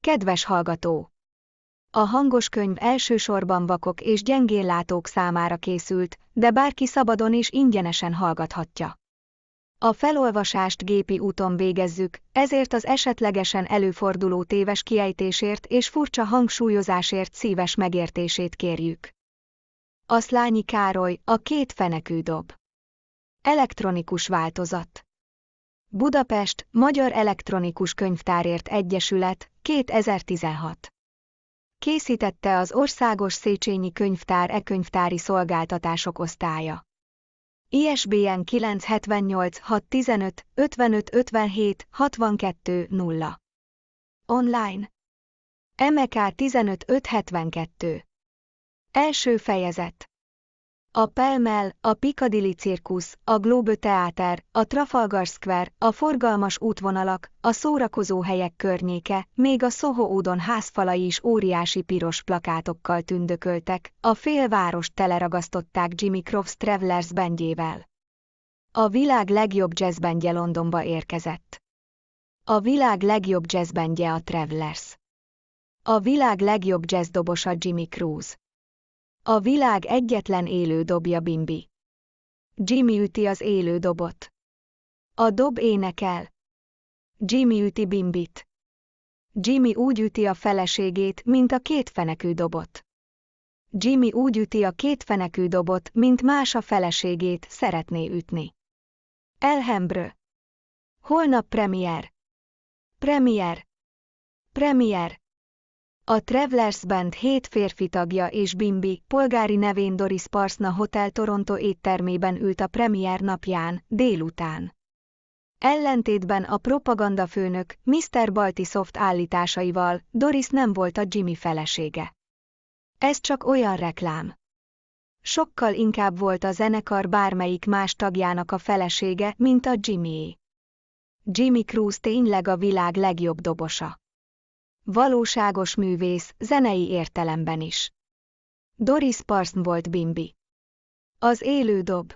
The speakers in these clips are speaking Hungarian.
Kedves hallgató! A hangos könyv elsősorban vakok és gyengéllátók számára készült, de bárki szabadon és ingyenesen hallgathatja. A felolvasást gépi úton végezzük, ezért az esetlegesen előforduló téves kiejtésért és furcsa hangsúlyozásért szíves megértését kérjük. A Szlányi Károly, a két fenekű dob. Elektronikus változat. Budapest, Magyar Elektronikus Könyvtárért Egyesület, 2016. Készítette az Országos Széchenyi Könyvtár e-könyvtári szolgáltatások osztálya. ISBN 978 615 55 57 62 0. Online. MK 15 572. Első fejezet. A Pelmel, a Piccadilly Circus, a Globe Theater, a Trafalgar Square, a forgalmas útvonalak, a szórakozó helyek környéke, még a Soho údon házfalai is óriási piros plakátokkal tündököltek, a félvárost teleragasztották Jimmy Crofts Travelers bandjével. A világ legjobb jazzbandje Londonba érkezett. A világ legjobb jazzbandje a Travelers. A világ legjobb jazzdobosa Jimmy Cruise. A világ egyetlen élő dobja Bimbi. Jimmy üti az élő dobot. A dob énekel. Jimmy üti Bimbit. Jimmy úgy üti a feleségét, mint a kétfenekű dobot. Jimmy úgy üti a kétfenekű dobot, mint más a feleségét szeretné ütni. Elhembrö. Holnap premier. Premier. Premier. A Travelers Band hét férfi tagja és Bimbi, polgári nevén Doris Parsna Hotel Toronto éttermében ült a premier napján, délután. Ellentétben a propagandafőnök Mr. Baltisoft állításaival, Doris nem volt a Jimmy felesége. Ez csak olyan reklám. Sokkal inkább volt a zenekar bármelyik más tagjának a felesége, mint a Jimmy. Jimmy Cruz tényleg a világ legjobb dobosa. Valóságos művész, zenei értelemben is. Doris Parson volt Bimbi. Az élő dob.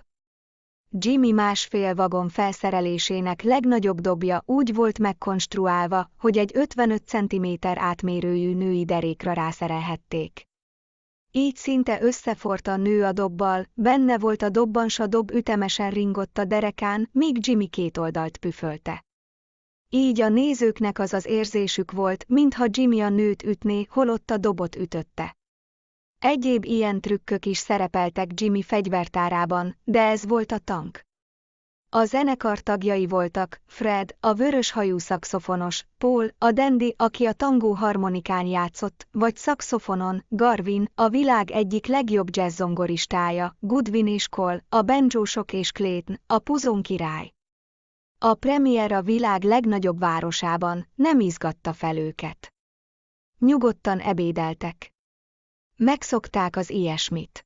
Jimmy másfél vagon felszerelésének legnagyobb dobja úgy volt megkonstruálva, hogy egy 55 cm átmérőjű női derékra rászerelhették. Így szinte összefort a nő a dobbal, benne volt a dobban, a dob ütemesen ringott a derekán, míg Jimmy két oldalt püfölte. Így a nézőknek az az érzésük volt, mintha Jimmy a nőt ütné, holott a dobot ütötte. Egyéb ilyen trükkök is szerepeltek Jimmy fegyvertárában, de ez volt a tank. A zenekar tagjai voltak Fred, a vörös hajú szakszofonos, Paul, a dandy, aki a tangó harmonikán játszott, vagy szakszofonon, Garvin, a világ egyik legjobb jazzzongoristája, Goodwin és Cole, a benjósok és Clayton, a puzon király. A premier a világ legnagyobb városában, nem izgatta fel őket. Nyugodtan ebédeltek. Megszokták az ilyesmit.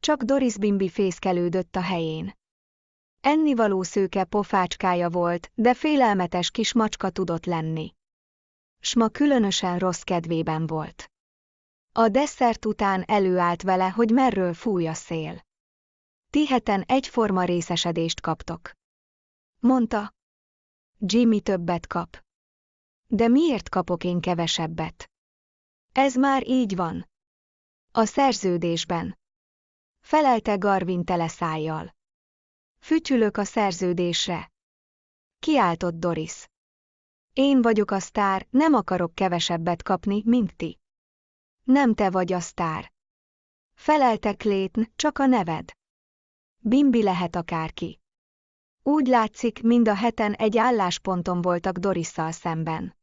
Csak Doris Bimbi fészkelődött a helyén. Ennivaló szőke pofácskája volt, de félelmetes kis macska tudott lenni. Sma különösen rossz kedvében volt. A desszert után előállt vele, hogy merről fúj a szél. Tiheten egyforma részesedést kaptok. Mondta. Jimmy többet kap. De miért kapok én kevesebbet? Ez már így van. A szerződésben. Felelte Garvin teleszájjal. Fütyülök a szerződésre. Kiáltott Doris. Én vagyok a sztár, nem akarok kevesebbet kapni, mint ti. Nem te vagy a sztár. Felelte Clayton, csak a neved. Bimbi lehet akárki. Úgy látszik, mind a heten egy állásponton voltak Dorisszal szemben.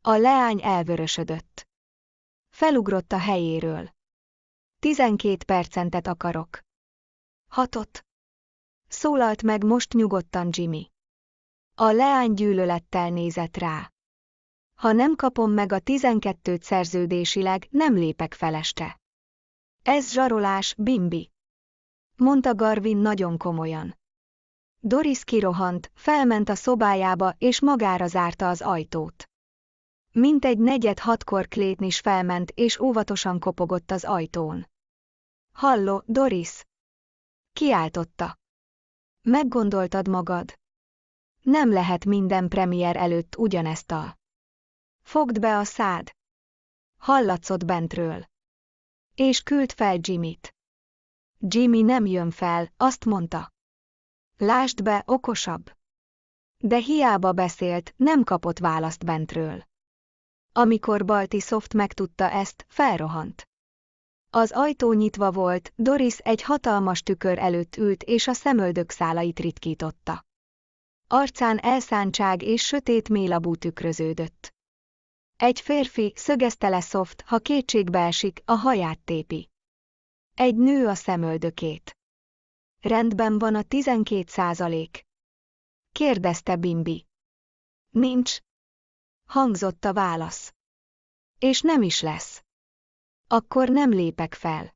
A leány elvörösödött. Felugrott a helyéről. Tizenkét percentet akarok. Hatot. Szólalt meg most nyugodtan Jimmy. A leány gyűlölettel nézett rá. Ha nem kapom meg a tizenkettőt szerződésileg, nem lépek feleste. Ez zsarolás, Bimbi. Mondta Garvin nagyon komolyan. Doris kirohant, felment a szobájába és magára zárta az ajtót. Mintegy negyed hatkor Clayton is felment és óvatosan kopogott az ajtón. Halló, Doris! Kiáltotta. Meggondoltad magad? Nem lehet minden premier előtt ugyanezt a. Fogd be a szád. Hallatszott bentről. És küld fel Jimmyt. Jimmy nem jön fel, azt mondta. Lásd be, okosabb. De hiába beszélt, nem kapott választ bentről. Amikor Balti Soft megtudta ezt, felrohant. Az ajtó nyitva volt, Doris egy hatalmas tükör előtt ült és a szemöldök szálait ritkította. Arcán elszántság és sötét mélabú tükröződött. Egy férfi szögezte le Soft, ha kétségbe esik, a haját tépi. Egy nő a szemöldökét. Rendben van a 12 százalék. Kérdezte Bimbi. Nincs. Hangzott a válasz. És nem is lesz. Akkor nem lépek fel.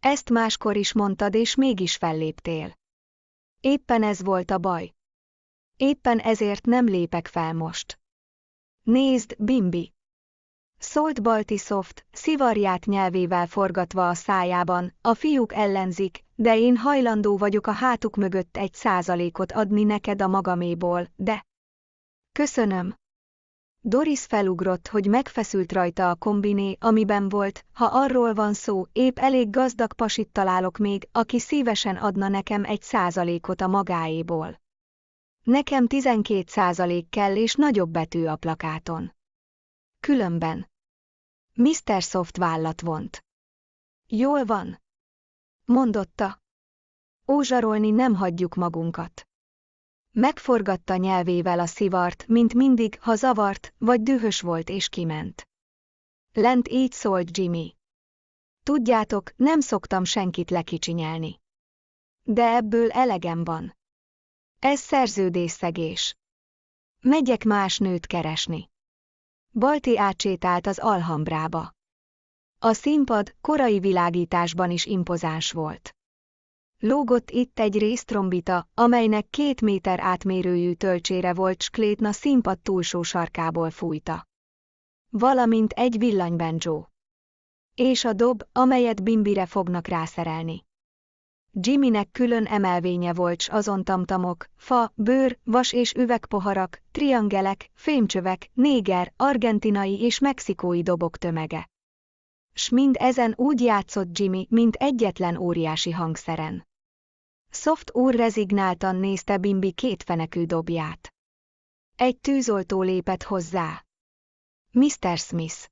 Ezt máskor is mondtad, és mégis felléptél. Éppen ez volt a baj. Éppen ezért nem lépek fel most. Nézd, Bimbi! Szólt Baltisoft, szivarját nyelvével forgatva a szájában, a fiúk ellenzik, de én hajlandó vagyok a hátuk mögött egy százalékot adni neked a magaméból, de... Köszönöm. Doris felugrott, hogy megfeszült rajta a kombiné, amiben volt, ha arról van szó, épp elég gazdag pasit találok még, aki szívesen adna nekem egy százalékot a magáéból. Nekem 12 százalék kell és nagyobb betű a plakáton. Különben. Mr. Soft vállat vont. Jól van. Mondotta. Ózsarolni nem hagyjuk magunkat. Megforgatta nyelvével a szivart, mint mindig, ha zavart, vagy dühös volt és kiment. Lent így szólt Jimmy. Tudjátok, nem szoktam senkit lekicsinyelni. De ebből elegem van. Ez szerződésszegés. Megyek más nőt keresni. Balti átsétált az Alhambrába. A színpad korai világításban is impozáns volt. Lógott itt egy résztrombita, amelynek két méter átmérőjű tölcsére volt sklétna színpad túlsó sarkából fújta. Valamint egy villanybencsó. És a dob, amelyet Bimbire fognak rászerelni. Jimmynek külön emelvénye volt s azon tamtamok, fa, bőr, vas és üvegpoharak, triangelek, fémcsövek, néger, argentinai és mexikói dobok tömege. S mind ezen úgy játszott Jimmy, mint egyetlen óriási hangszeren. Soft úr rezignáltan nézte Bimbi kétfenekű dobját. Egy tűzoltó lépett hozzá. Mr. Smith.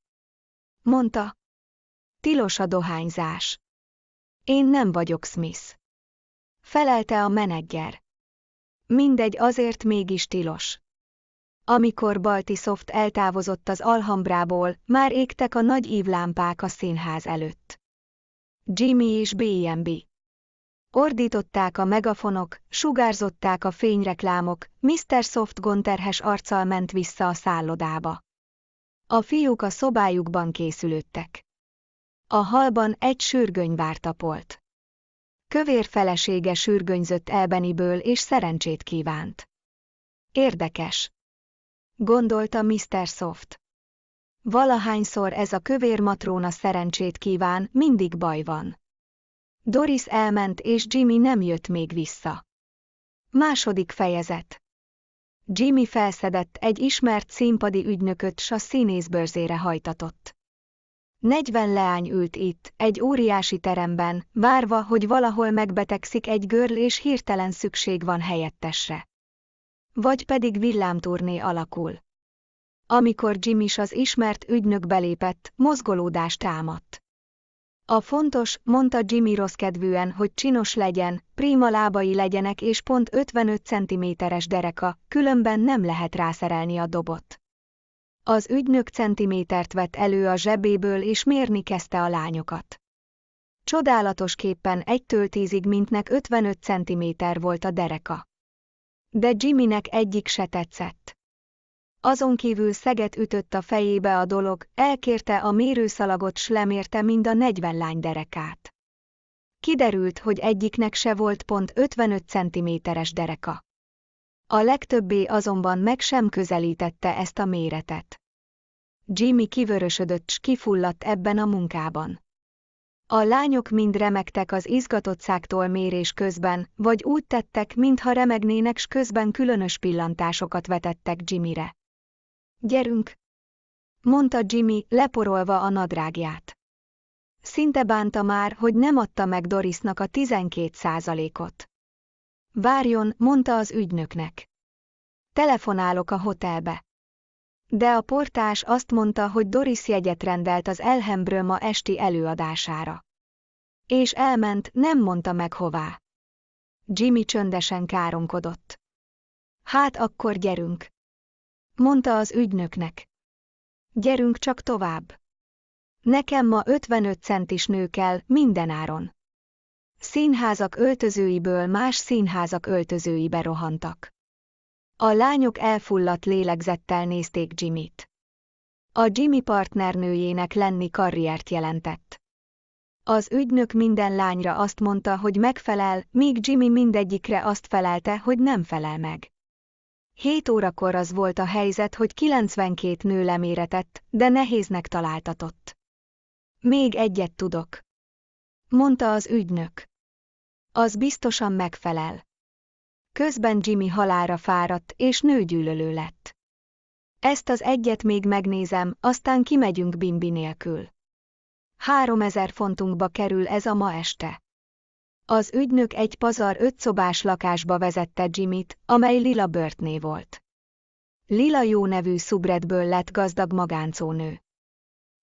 Mondta. Tilos a dohányzás. Én nem vagyok Smith. Felelte a menedzser. Mindegy azért mégis tilos. Amikor Baltisoft eltávozott az Alhambrából, már égtek a nagy ívlámpák a színház előtt. Jimmy és B&B. Ordították a megafonok, sugárzották a fényreklámok, Mr. Soft gonterhes arccal ment vissza a szállodába. A fiúk a szobájukban készülődtek. A halban egy sürgöny vártapolt. Kövér felesége sürgönyzött elbeniből és szerencsét kívánt. Érdekes. Gondolta Mr. Soft. Valahányszor ez a kövér matróna szerencsét kíván, mindig baj van. Doris elment és Jimmy nem jött még vissza. Második fejezet. Jimmy felszedett egy ismert színpadi ügynököt, s a színészbörzére hajtatott. Negyven leány ült itt, egy óriási teremben, várva, hogy valahol megbetegszik egy görl és hirtelen szükség van helyettesre. Vagy pedig villámturné alakul. Amikor Jimis az ismert ügynök belépett, mozgolódást támadt. A fontos, mondta Jimmy rossz kedvűen, hogy csinos legyen, prima lábai legyenek és pont 55 cm-es dereka, különben nem lehet rászerelni a dobot. Az ügynök centimétert vett elő a zsebéből és mérni kezdte a lányokat. Csodálatos képpen egytől tízig mintnek 55 centiméter volt a dereka. De Jimmynek egyik se tetszett. Azon kívül szeget ütött a fejébe a dolog, elkérte a mérőszalagot s lemérte mind a 40 lány derekát. Kiderült, hogy egyiknek se volt pont 55 cm-es dereka. A legtöbbé azonban meg sem közelítette ezt a méretet. Jimmy kivörösödött s kifulladt ebben a munkában. A lányok mind remektek az izgatottságtól mérés közben, vagy úgy tettek, mintha remegnének s közben különös pillantásokat vetettek Jimmyre. Gyerünk! mondta Jimmy, leporolva a nadrágját. Szinte bánta már, hogy nem adta meg Dorisnak a 12 százalékot. Várjon, mondta az ügynöknek. Telefonálok a hotelbe. De a portás azt mondta, hogy Doris jegyet rendelt az Elhembről ma esti előadására. És elment, nem mondta meg hová. Jimmy csöndesen káromkodott. Hát akkor gyerünk. Mondta az ügynöknek. Gyerünk csak tovább. Nekem ma 55 centis nő kell, mindenáron. Színházak öltözőiből más színházak öltözőibe rohantak. A lányok elfulladt lélegzettel nézték Jimmyt. A Jimmy partnernőjének lenni karriert jelentett. Az ügynök minden lányra azt mondta, hogy megfelel, míg Jimmy mindegyikre azt felelte, hogy nem felel meg. Hét órakor az volt a helyzet, hogy 92 nő leméretett, de nehéznek találtatott. Még egyet tudok. Mondta az ügynök. Az biztosan megfelel. Közben Jimmy halára fáradt és nőgyűlölő lett. Ezt az egyet még megnézem, aztán kimegyünk Bimbi nélkül. Három ezer fontunkba kerül ez a ma este. Az ügynök egy pazar ötszobás lakásba vezette Jimmyt, amely Lila Burtné volt. Lila jó nevű szubredből lett gazdag magáncónő.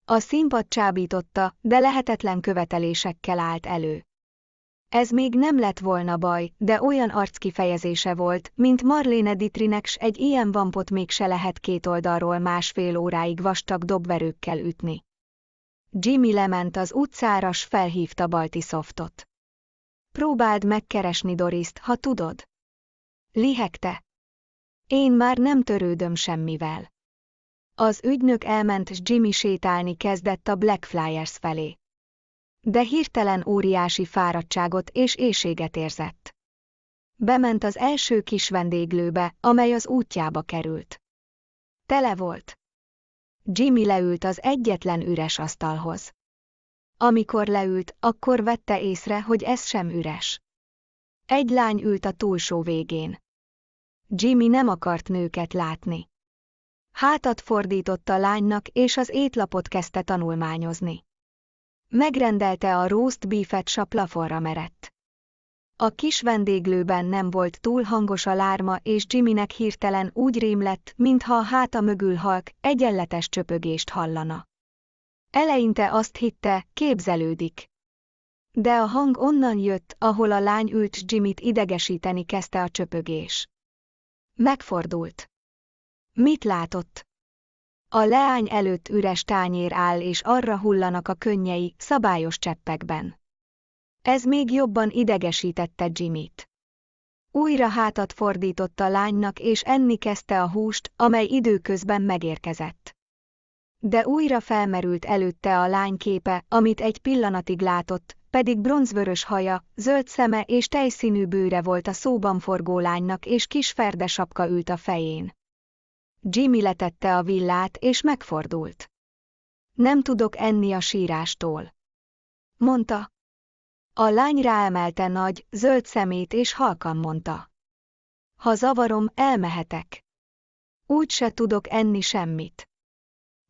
A színpad csábította, de lehetetlen követelésekkel állt elő. Ez még nem lett volna baj, de olyan arckifejezése volt, mint Marlene Dietrinek s egy ilyen vampot még se lehet két oldalról másfél óráig vastag dobverőkkel ütni. Jimmy lement az utcára s felhívta Baltisoftot. Próbáld megkeresni Dorist, ha tudod. Lihegte. Én már nem törődöm semmivel. Az ügynök elment s Jimmy sétálni kezdett a Blackflyers felé de hirtelen óriási fáradtságot és éjséget érzett. Bement az első kis vendéglőbe, amely az útjába került. Tele volt. Jimmy leült az egyetlen üres asztalhoz. Amikor leült, akkor vette észre, hogy ez sem üres. Egy lány ült a túlsó végén. Jimmy nem akart nőket látni. Hátat fordított a lánynak, és az étlapot kezdte tanulmányozni. Megrendelte a roast beefet s a plafonra merett. A kis vendéglőben nem volt túl hangos a lárma, és Jimmynek hirtelen úgy rém lett, mintha a háta mögül halk, egyenletes csöpögést hallana. Eleinte azt hitte, képzelődik. De a hang onnan jött, ahol a lány ült Jimmyt idegesíteni kezdte a csöpögés. Megfordult. Mit látott? A leány előtt üres tányér áll és arra hullanak a könnyei, szabályos cseppekben. Ez még jobban idegesítette Jimmyt. Újra hátat fordított a lánynak és enni kezdte a húst, amely időközben megérkezett. De újra felmerült előtte a lány képe, amit egy pillanatig látott, pedig bronzvörös haja, zöld szeme és tejszínű bőre volt a szóban forgó lánynak és kis ferdesapka ült a fején. Jimmy letette a villát és megfordult. Nem tudok enni a sírástól. Mondta. A lány ráemelte nagy, zöld szemét és halkan mondta. Ha zavarom, elmehetek. Úgy se tudok enni semmit.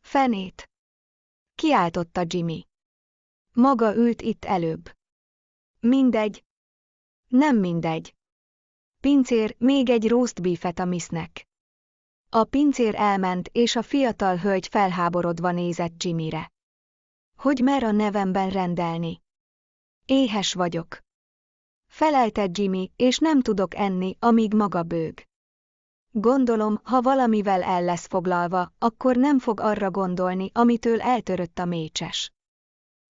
Fenét. Kiáltotta Jimmy. Maga ült itt előbb. Mindegy. Nem mindegy. Pincér, még egy roast beefet a misznek. A pincér elment, és a fiatal hölgy felháborodva nézett Jimmyre. Hogy mer a nevemben rendelni? Éhes vagyok. Felelte Jimmy, és nem tudok enni, amíg maga bőg. Gondolom, ha valamivel el lesz foglalva, akkor nem fog arra gondolni, amitől eltörött a mécses.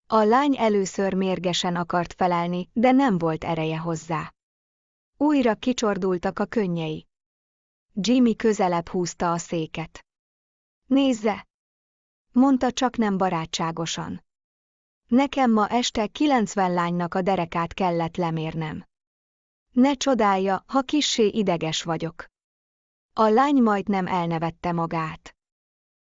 A lány először mérgesen akart felelni, de nem volt ereje hozzá. Újra kicsordultak a könnyei. Jimmy közelebb húzta a széket. Nézze! Mondta csak nem barátságosan. Nekem ma este 90 lánynak a derekát kellett lemérnem. Ne csodálja, ha kissé ideges vagyok. A lány majdnem elnevette magát.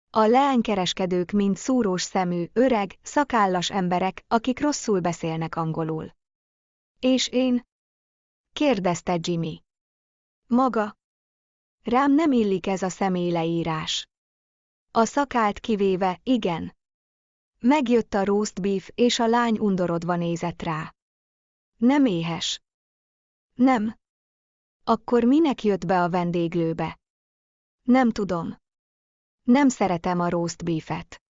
A leánykereskedők mind szúrós szemű, öreg, szakállas emberek, akik rosszul beszélnek angolul. És én? kérdezte Jimmy. Maga? Rám nem illik ez a személyleírás. A szakált kivéve, igen. Megjött a roast beef, és a lány undorodva nézett rá. Nem éhes. Nem. Akkor minek jött be a vendéglőbe? Nem tudom. Nem szeretem a roast beefet.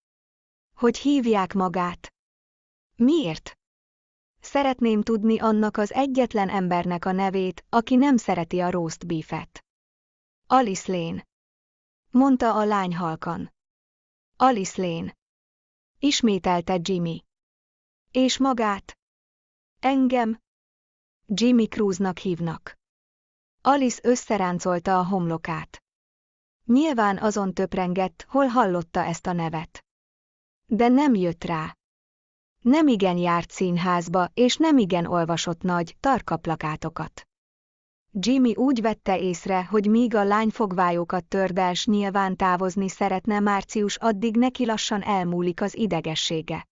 Hogy hívják magát? Miért? Szeretném tudni annak az egyetlen embernek a nevét, aki nem szereti a roast beefet. Alice Lane. Mondta a lány halkan. Alice Lane. Ismételte Jimmy. És magát? Engem? Jimmy Cruznak hívnak. Alice összeráncolta a homlokát. Nyilván azon töprengett, hol hallotta ezt a nevet. De nem jött rá. Nem igen járt színházba, és nem igen olvasott nagy, tarka plakátokat. Jimmy úgy vette észre, hogy míg a lány fogvályokat tördels nyilván távozni szeretne március addig neki lassan elmúlik az idegessége.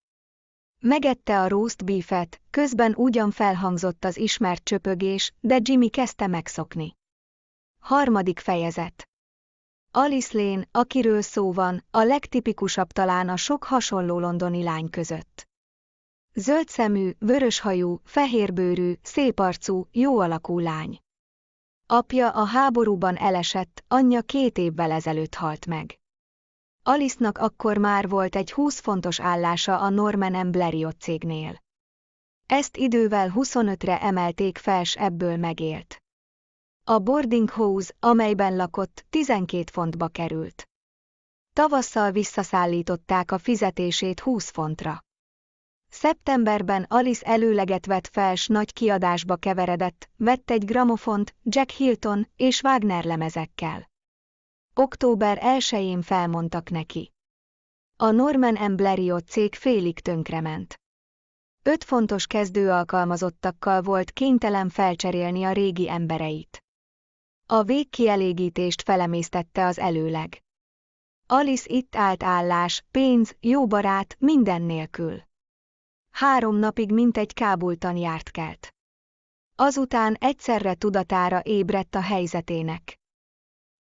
Megette a roast beefet, közben ugyan felhangzott az ismert csöpögés, de Jimmy kezdte megszokni. Harmadik fejezet Alice Lane, akiről szó van, a legtipikusabb talán a sok hasonló londoni lány között. Zöldszemű, vöröshajú, fehérbőrű, széparcú, jó alakú lány. Apja a háborúban elesett, anyja két évvel ezelőtt halt meg. Alice-nak akkor már volt egy 20 fontos állása a Norman Blériot cégnél. Ezt idővel 25-re emelték fel, s ebből megélt. A boarding house, amelyben lakott, 12 fontba került. Tavasszal visszaszállították a fizetését 20 fontra. Szeptemberben Alice előleget vett fel s nagy kiadásba keveredett, vett egy gramofont, Jack Hilton és Wagner lemezekkel. Október 1-én felmondtak neki. A Norman M. Blériot cég félig tönkrement. Öt fontos kezdőalkalmazottakkal volt kénytelen felcserélni a régi embereit. A végkielégítést felemésztette az előleg. Alice itt állt állás, pénz, jó barát, minden nélkül. Három napig mintegy kábultan járt kelt. Azután egyszerre tudatára ébredt a helyzetének.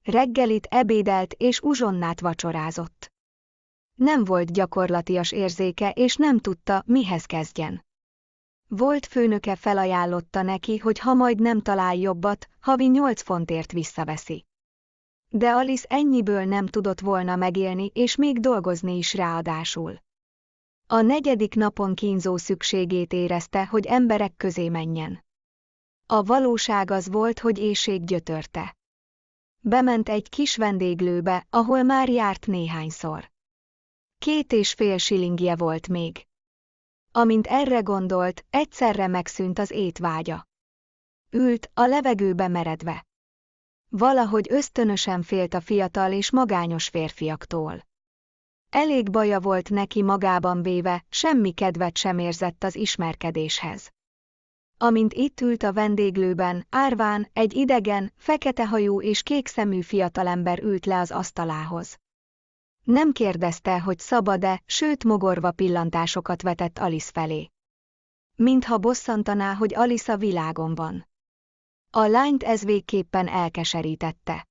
Reggelit ebédelt és uzsonnát vacsorázott. Nem volt gyakorlatias érzéke és nem tudta, mihez kezdjen. Volt főnöke felajánlotta neki, hogy ha majd nem talál jobbat, havi nyolc fontért visszaveszi. De Alice ennyiből nem tudott volna megélni és még dolgozni is ráadásul. A negyedik napon kínzó szükségét érezte, hogy emberek közé menjen. A valóság az volt, hogy éjség gyötörte. Bement egy kis vendéglőbe, ahol már járt néhányszor. Két és fél silingje volt még. Amint erre gondolt, egyszerre megszűnt az étvágya. Ült, a levegőbe meredve. Valahogy ösztönösen félt a fiatal és magányos férfiaktól. Elég baja volt neki magában véve, semmi kedvet sem érzett az ismerkedéshez. Amint itt ült a vendéglőben, árván, egy idegen, fekete hajú és kék szemű fiatalember ült le az asztalához. Nem kérdezte, hogy szabad-e, sőt mogorva pillantásokat vetett Alice felé. Mintha bosszantaná, hogy Alice a világon van. A lányt ez végképpen elkeserítette.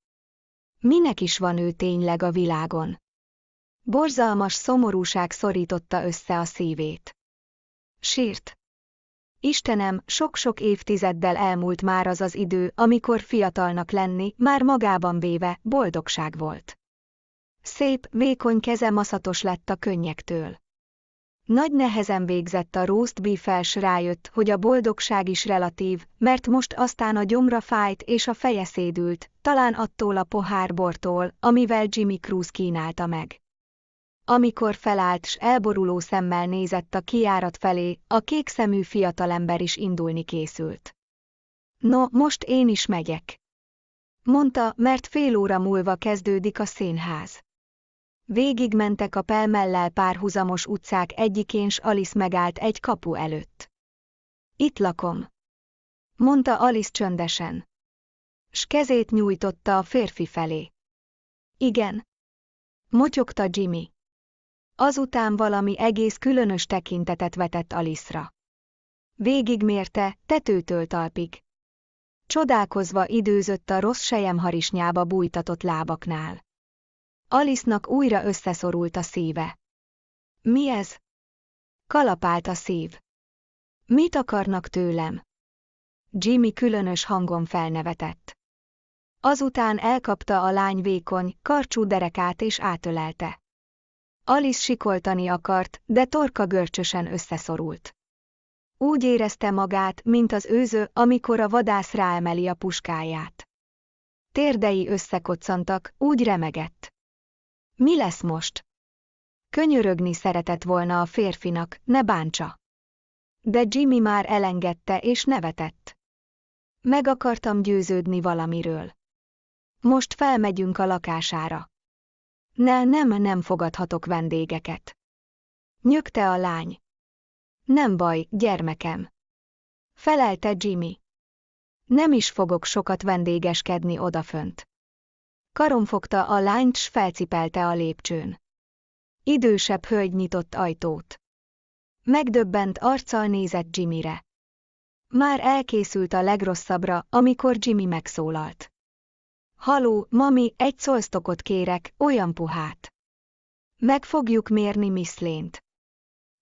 Minek is van ő tényleg a világon? Borzalmas szomorúság szorította össze a szívét. Sírt. Istenem, sok-sok évtizeddel elmúlt már az az idő, amikor fiatalnak lenni, már magában véve, boldogság volt. Szép, vékony keze maszatos lett a könnyektől. Nagy nehezen végzett a roast beef rájött, hogy a boldogság is relatív, mert most aztán a gyomra fájt és a feje szédült, talán attól a pohárbortól, amivel Jimmy Cruz kínálta meg. Amikor felállt s elboruló szemmel nézett a kiárat felé, a kékszemű fiatalember is indulni készült. No, most én is megyek. Mondta, mert fél óra múlva kezdődik a színház. Végigmentek a pelmellel párhuzamos utcák egyikén s Alice megállt egy kapu előtt. Itt lakom. Mondta Alice csöndesen. S kezét nyújtotta a férfi felé. Igen. Motyogta Jimmy. Azután valami egész különös tekintetet vetett Alice-ra. Végigmérte, tetőtől talpig. Csodálkozva időzött a rossz sejemharisnyába bújtatott lábaknál. Alice-nak újra összeszorult a szíve. Mi ez? Kalapált a szív. Mit akarnak tőlem? Jimmy különös hangon felnevetett. Azután elkapta a lány vékony, karcsú derekát és átölelte. Alice sikoltani akart, de torka görcsösen összeszorult. Úgy érezte magát, mint az őző, amikor a vadász ráemeli a puskáját. Térdei összekoccantak, úgy remegett. Mi lesz most? Könyörögni szeretett volna a férfinak, ne bántsa. De Jimmy már elengedte és nevetett. Meg akartam győződni valamiről. Most felmegyünk a lakására. Ne, nem, nem fogadhatok vendégeket. Nyögte a lány. Nem baj, gyermekem. Felelte Jimmy. Nem is fogok sokat vendégeskedni odafönt. Karomfogta a lányt s felcipelte a lépcsőn. Idősebb hölgy nyitott ajtót. Megdöbbent arccal nézett Jimmyre. Már elkészült a legrosszabbra, amikor Jimmy megszólalt. Haló, mami, egy szolsztokot kérek, olyan puhát. Meg fogjuk mérni Miss Lént.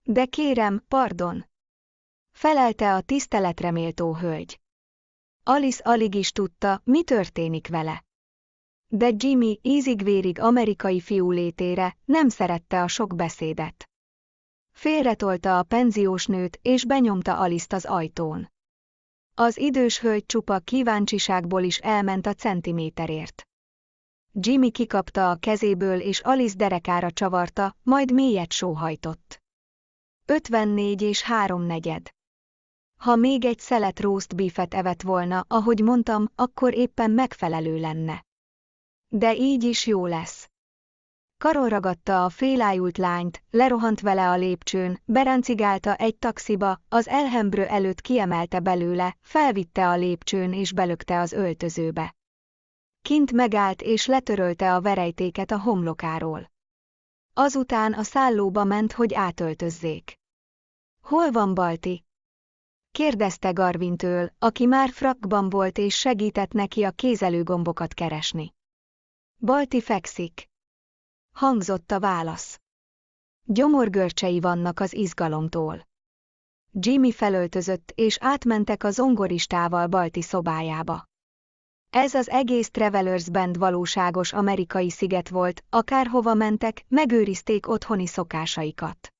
De kérem, pardon. Felelte a tiszteletreméltó hölgy. Alice alig is tudta, mi történik vele. De Jimmy ízigvérig amerikai fiú létére nem szerette a sok beszédet. Félretolta a penziós nőt és benyomta Alice az ajtón. Az idős hölgy csupa kíváncsiságból is elment a centiméterért. Jimmy kikapta a kezéből és Alice derekára csavarta, majd mélyet sóhajtott. 54 és három negyed. Ha még egy szelet roast beefet evett volna, ahogy mondtam, akkor éppen megfelelő lenne. De így is jó lesz. Karol ragadta a félájult lányt, lerohant vele a lépcsőn, beráncigálta egy taxiba, az elhembrő előtt kiemelte belőle, felvitte a lépcsőn és belökte az öltözőbe. Kint megállt és letörölte a verejtéket a homlokáról. Azután a szállóba ment, hogy átöltözzék. Hol van Balti? kérdezte Garvintől, aki már frakban volt és segített neki a kézelőgombokat keresni. Balti fekszik. Hangzott a válasz. Gyomorgörcsei vannak az izgalomtól. Jimmy felöltözött és átmentek a zongoristával Balti szobájába. Ez az egész Travelers Band valóságos amerikai sziget volt, akárhova mentek, megőrizték otthoni szokásaikat.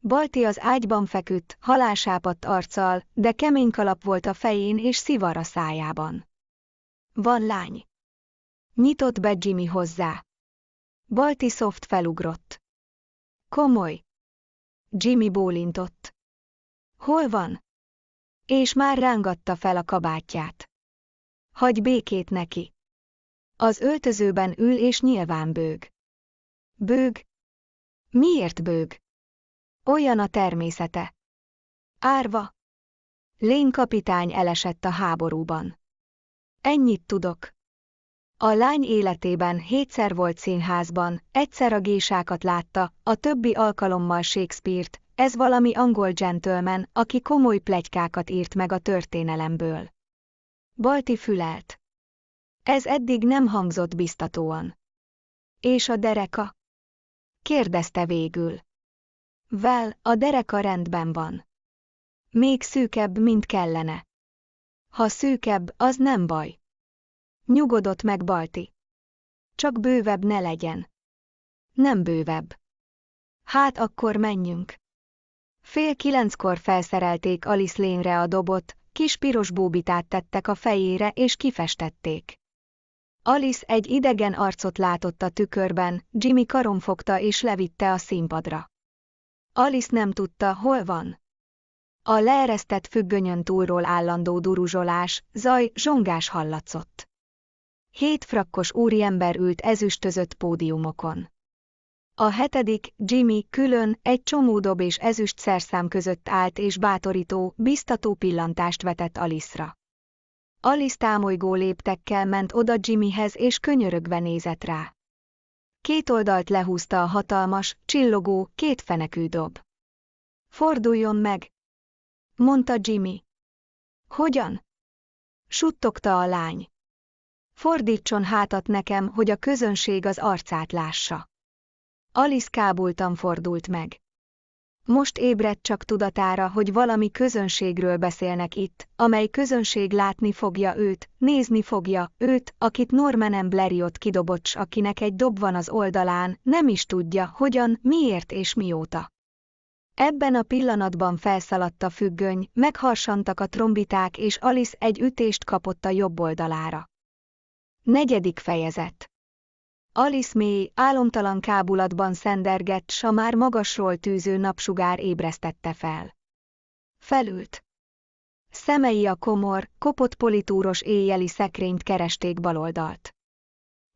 Balti az ágyban feküdt, halálsápadt arccal, de kemény kalap volt a fején és szivar a szájában. Van lány. Nyitott be Jimmy hozzá. Balti Soft felugrott. Komoly. Jimmy bólintott. Hol van? És már rángatta fel a kabátját. Hagy békét neki. Az öltözőben ül és nyilván bőg. Bőg? Miért bőg? Olyan a természete. Árva. Lén kapitány elesett a háborúban. Ennyit tudok. A lány életében hétszer volt színházban, egyszer a gésákat látta, a többi alkalommal Shakespeare-t, ez valami angol gentleman, aki komoly plegykákat írt meg a történelemből. Balti fülelt. Ez eddig nem hangzott biztatóan. És a dereka? Kérdezte végül. Vel, a dereka rendben van. Még szűkebb, mint kellene. Ha szűkebb, az nem baj. Nyugodott meg Balti. Csak bővebb ne legyen. Nem bővebb. Hát akkor menjünk. Fél kilenckor felszerelték Alice lénre a dobot, kis piros bóbitát tettek a fejére és kifestették. Alice egy idegen arcot látott a tükörben, Jimmy karom fogta és levitte a színpadra. Alice nem tudta, hol van. A leeresztett függönyön túlról állandó duruzsolás, zaj, zsongás hallatszott. Hét frakkos úriember ült ezüstözött pódiumokon. A hetedik, Jimmy, külön, egy csomó dob és ezüst szerszám között állt és bátorító, biztató pillantást vetett Alice-ra. Alice támolygó léptekkel ment oda Jimmyhez és könyörögve nézett rá. Két oldalt lehúzta a hatalmas, csillogó, két fenekű dob. Forduljon meg! mondta Jimmy. Hogyan? Suttogta a lány. Fordítson hátat nekem, hogy a közönség az arcát lássa. Alice kábultan fordult meg. Most ébredt csak tudatára, hogy valami közönségről beszélnek itt, amely közönség látni fogja őt, nézni fogja őt, akit Norman Bleriot kidobott, akinek egy dob van az oldalán, nem is tudja, hogyan, miért és mióta. Ebben a pillanatban felszaladt a függöny, megharsantak a trombiták és Alice egy ütést kapott a jobb oldalára. Negyedik fejezet Alice mély, álomtalan kábulatban szendergett, s a már magasról tűző napsugár ébresztette fel. Felült. Szemei a komor, kopott politúros éjjeli szekrényt keresték baloldalt.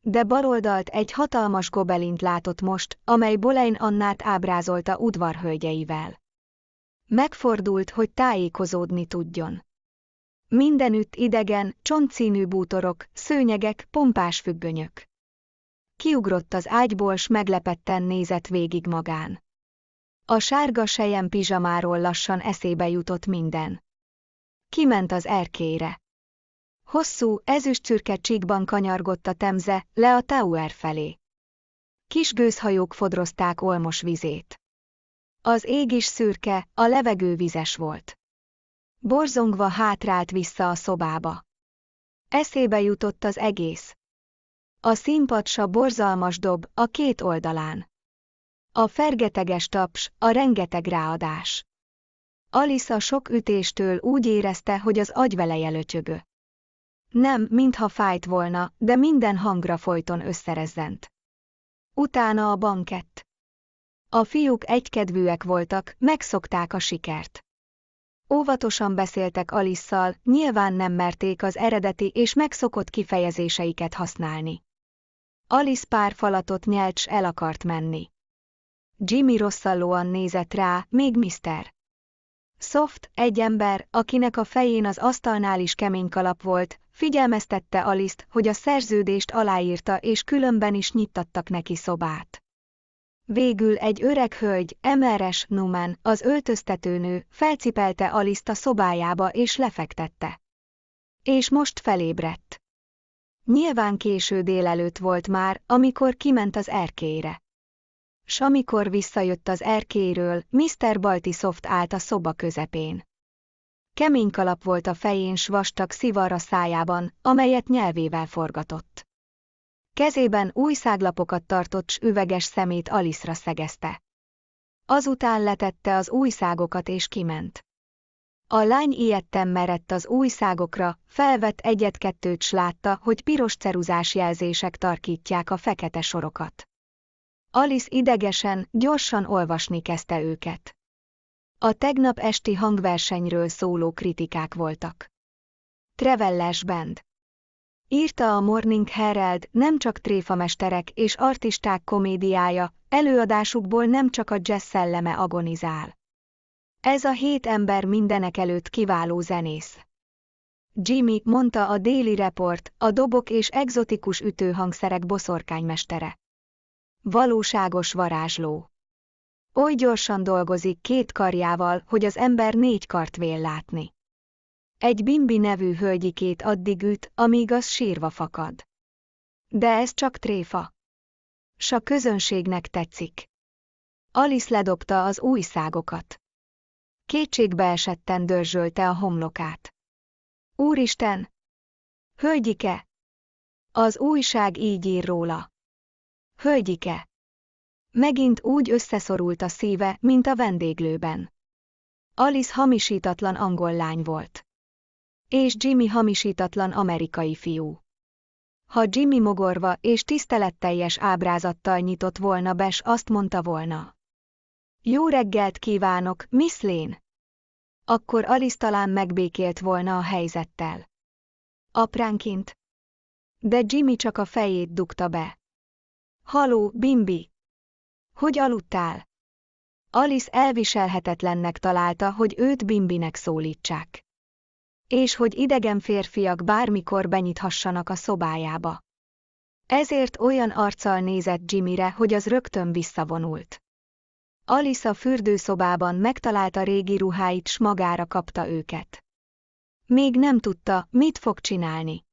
De baloldalt egy hatalmas gobelint látott most, amely Bolein Annát ábrázolta udvarhölgyeivel. Megfordult, hogy tájékozódni tudjon. Mindenütt idegen, csontszínű bútorok, szőnyegek, pompás függönyök. Kiugrott az ágyból, s meglepetten nézett végig magán. A sárga sejem pizsamáról lassan eszébe jutott minden. Kiment az erkére. Hosszú, ezüstszürke csíkban kanyargott a temze, le a Tower felé. Kis gőzhajók fodrozták olmos vizét. Az ég is szürke, a levegő vizes volt. Borzongva hátrált vissza a szobába. Eszébe jutott az egész. A színpadsa borzalmas dob, a két oldalán. A fergeteges taps, a rengeteg ráadás. Alisa sok ütéstől úgy érezte, hogy az agyveleje löcsögő. Nem, mintha fájt volna, de minden hangra folyton összerezzent. Utána a bankett. A fiúk egykedvűek voltak, megszokták a sikert. Óvatosan beszéltek Alisszal, nyilván nem merték az eredeti és megszokott kifejezéseiket használni. Alice pár falatot nyelt s el akart menni. Jimmy rosszallóan nézett rá, még Mr. Soft, egy ember, akinek a fején az asztalnál is kemény kalap volt, figyelmeztette Alice-t, hogy a szerződést aláírta és különben is nyittattak neki szobát. Végül egy öreg hölgy, Emeres Numan, az öltöztetőnő, felcipelte Alice-t a szobájába és lefektette. És most felébredt. Nyilván késő délelőtt volt már, amikor kiment az erkélyre. S amikor visszajött az erkéről, Mr. Baltisoft állt a szoba közepén. Kemény kalap volt a fején s vastag szivar a szájában, amelyet nyelvével forgatott. Kezében új száglapokat tartott s üveges szemét Aliszra szegezte. Azután letette az új szágokat és kiment. A lány ilyetten merett az új szágokra, felvett egyet-kettőt s látta, hogy piros ceruzás jelzések tarkítják a fekete sorokat. Alice idegesen, gyorsan olvasni kezdte őket. A tegnap esti hangversenyről szóló kritikák voltak. Trevellers Band Írta a Morning Herald nem csak tréfamesterek és artisták komédiája, előadásukból nem csak a jazz szelleme agonizál. Ez a hét ember mindenek előtt kiváló zenész. Jimmy, mondta a Daily Report, a dobok és egzotikus ütőhangszerek boszorkánymestere. Valóságos varázsló. Oly gyorsan dolgozik két karjával, hogy az ember négy kart vél látni. Egy Bimbi nevű hölgyikét addig üt, amíg az sírva fakad. De ez csak tréfa. S a közönségnek tetszik. Alice ledobta az új szágokat. Kétségbe esetten dörzsölte a homlokát. Úristen! Hölgyike! Az újság így ír róla. Hölgyike! Megint úgy összeszorult a szíve, mint a vendéglőben. Alice hamisítatlan angol lány volt. És Jimmy hamisítatlan amerikai fiú. Ha Jimmy mogorva és tiszteletteljes ábrázattal nyitott volna bes, azt mondta volna. Jó reggelt kívánok, Miss Lane! Akkor Alice talán megbékélt volna a helyzettel. Apránként. De Jimmy csak a fejét dugta be. Haló, Bimbi! Hogy aludtál? Alice elviselhetetlennek találta, hogy őt Bimbinek szólítsák. És hogy idegen férfiak bármikor benyithassanak a szobájába. Ezért olyan arccal nézett Jimmyre, hogy az rögtön visszavonult. Alice a fürdőszobában megtalálta régi ruháit, s magára kapta őket. Még nem tudta, mit fog csinálni.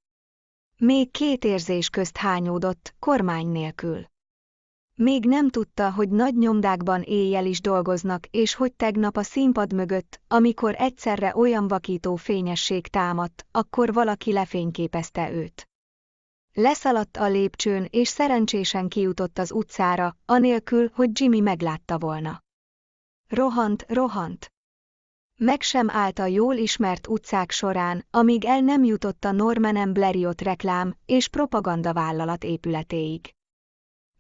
Még két érzés közt hányódott, kormány nélkül. Még nem tudta, hogy nagy nyomdákban éjjel is dolgoznak, és hogy tegnap a színpad mögött, amikor egyszerre olyan vakító fényesség támadt, akkor valaki lefényképezte őt. Leszaladt a lépcsőn, és szerencsésen kijutott az utcára, anélkül, hogy Jimmy meglátta volna. Rohant, rohant. Meg sem állt a jól ismert utcák során, amíg el nem jutott a Norman Blériot reklám és propaganda vállalat épületéig.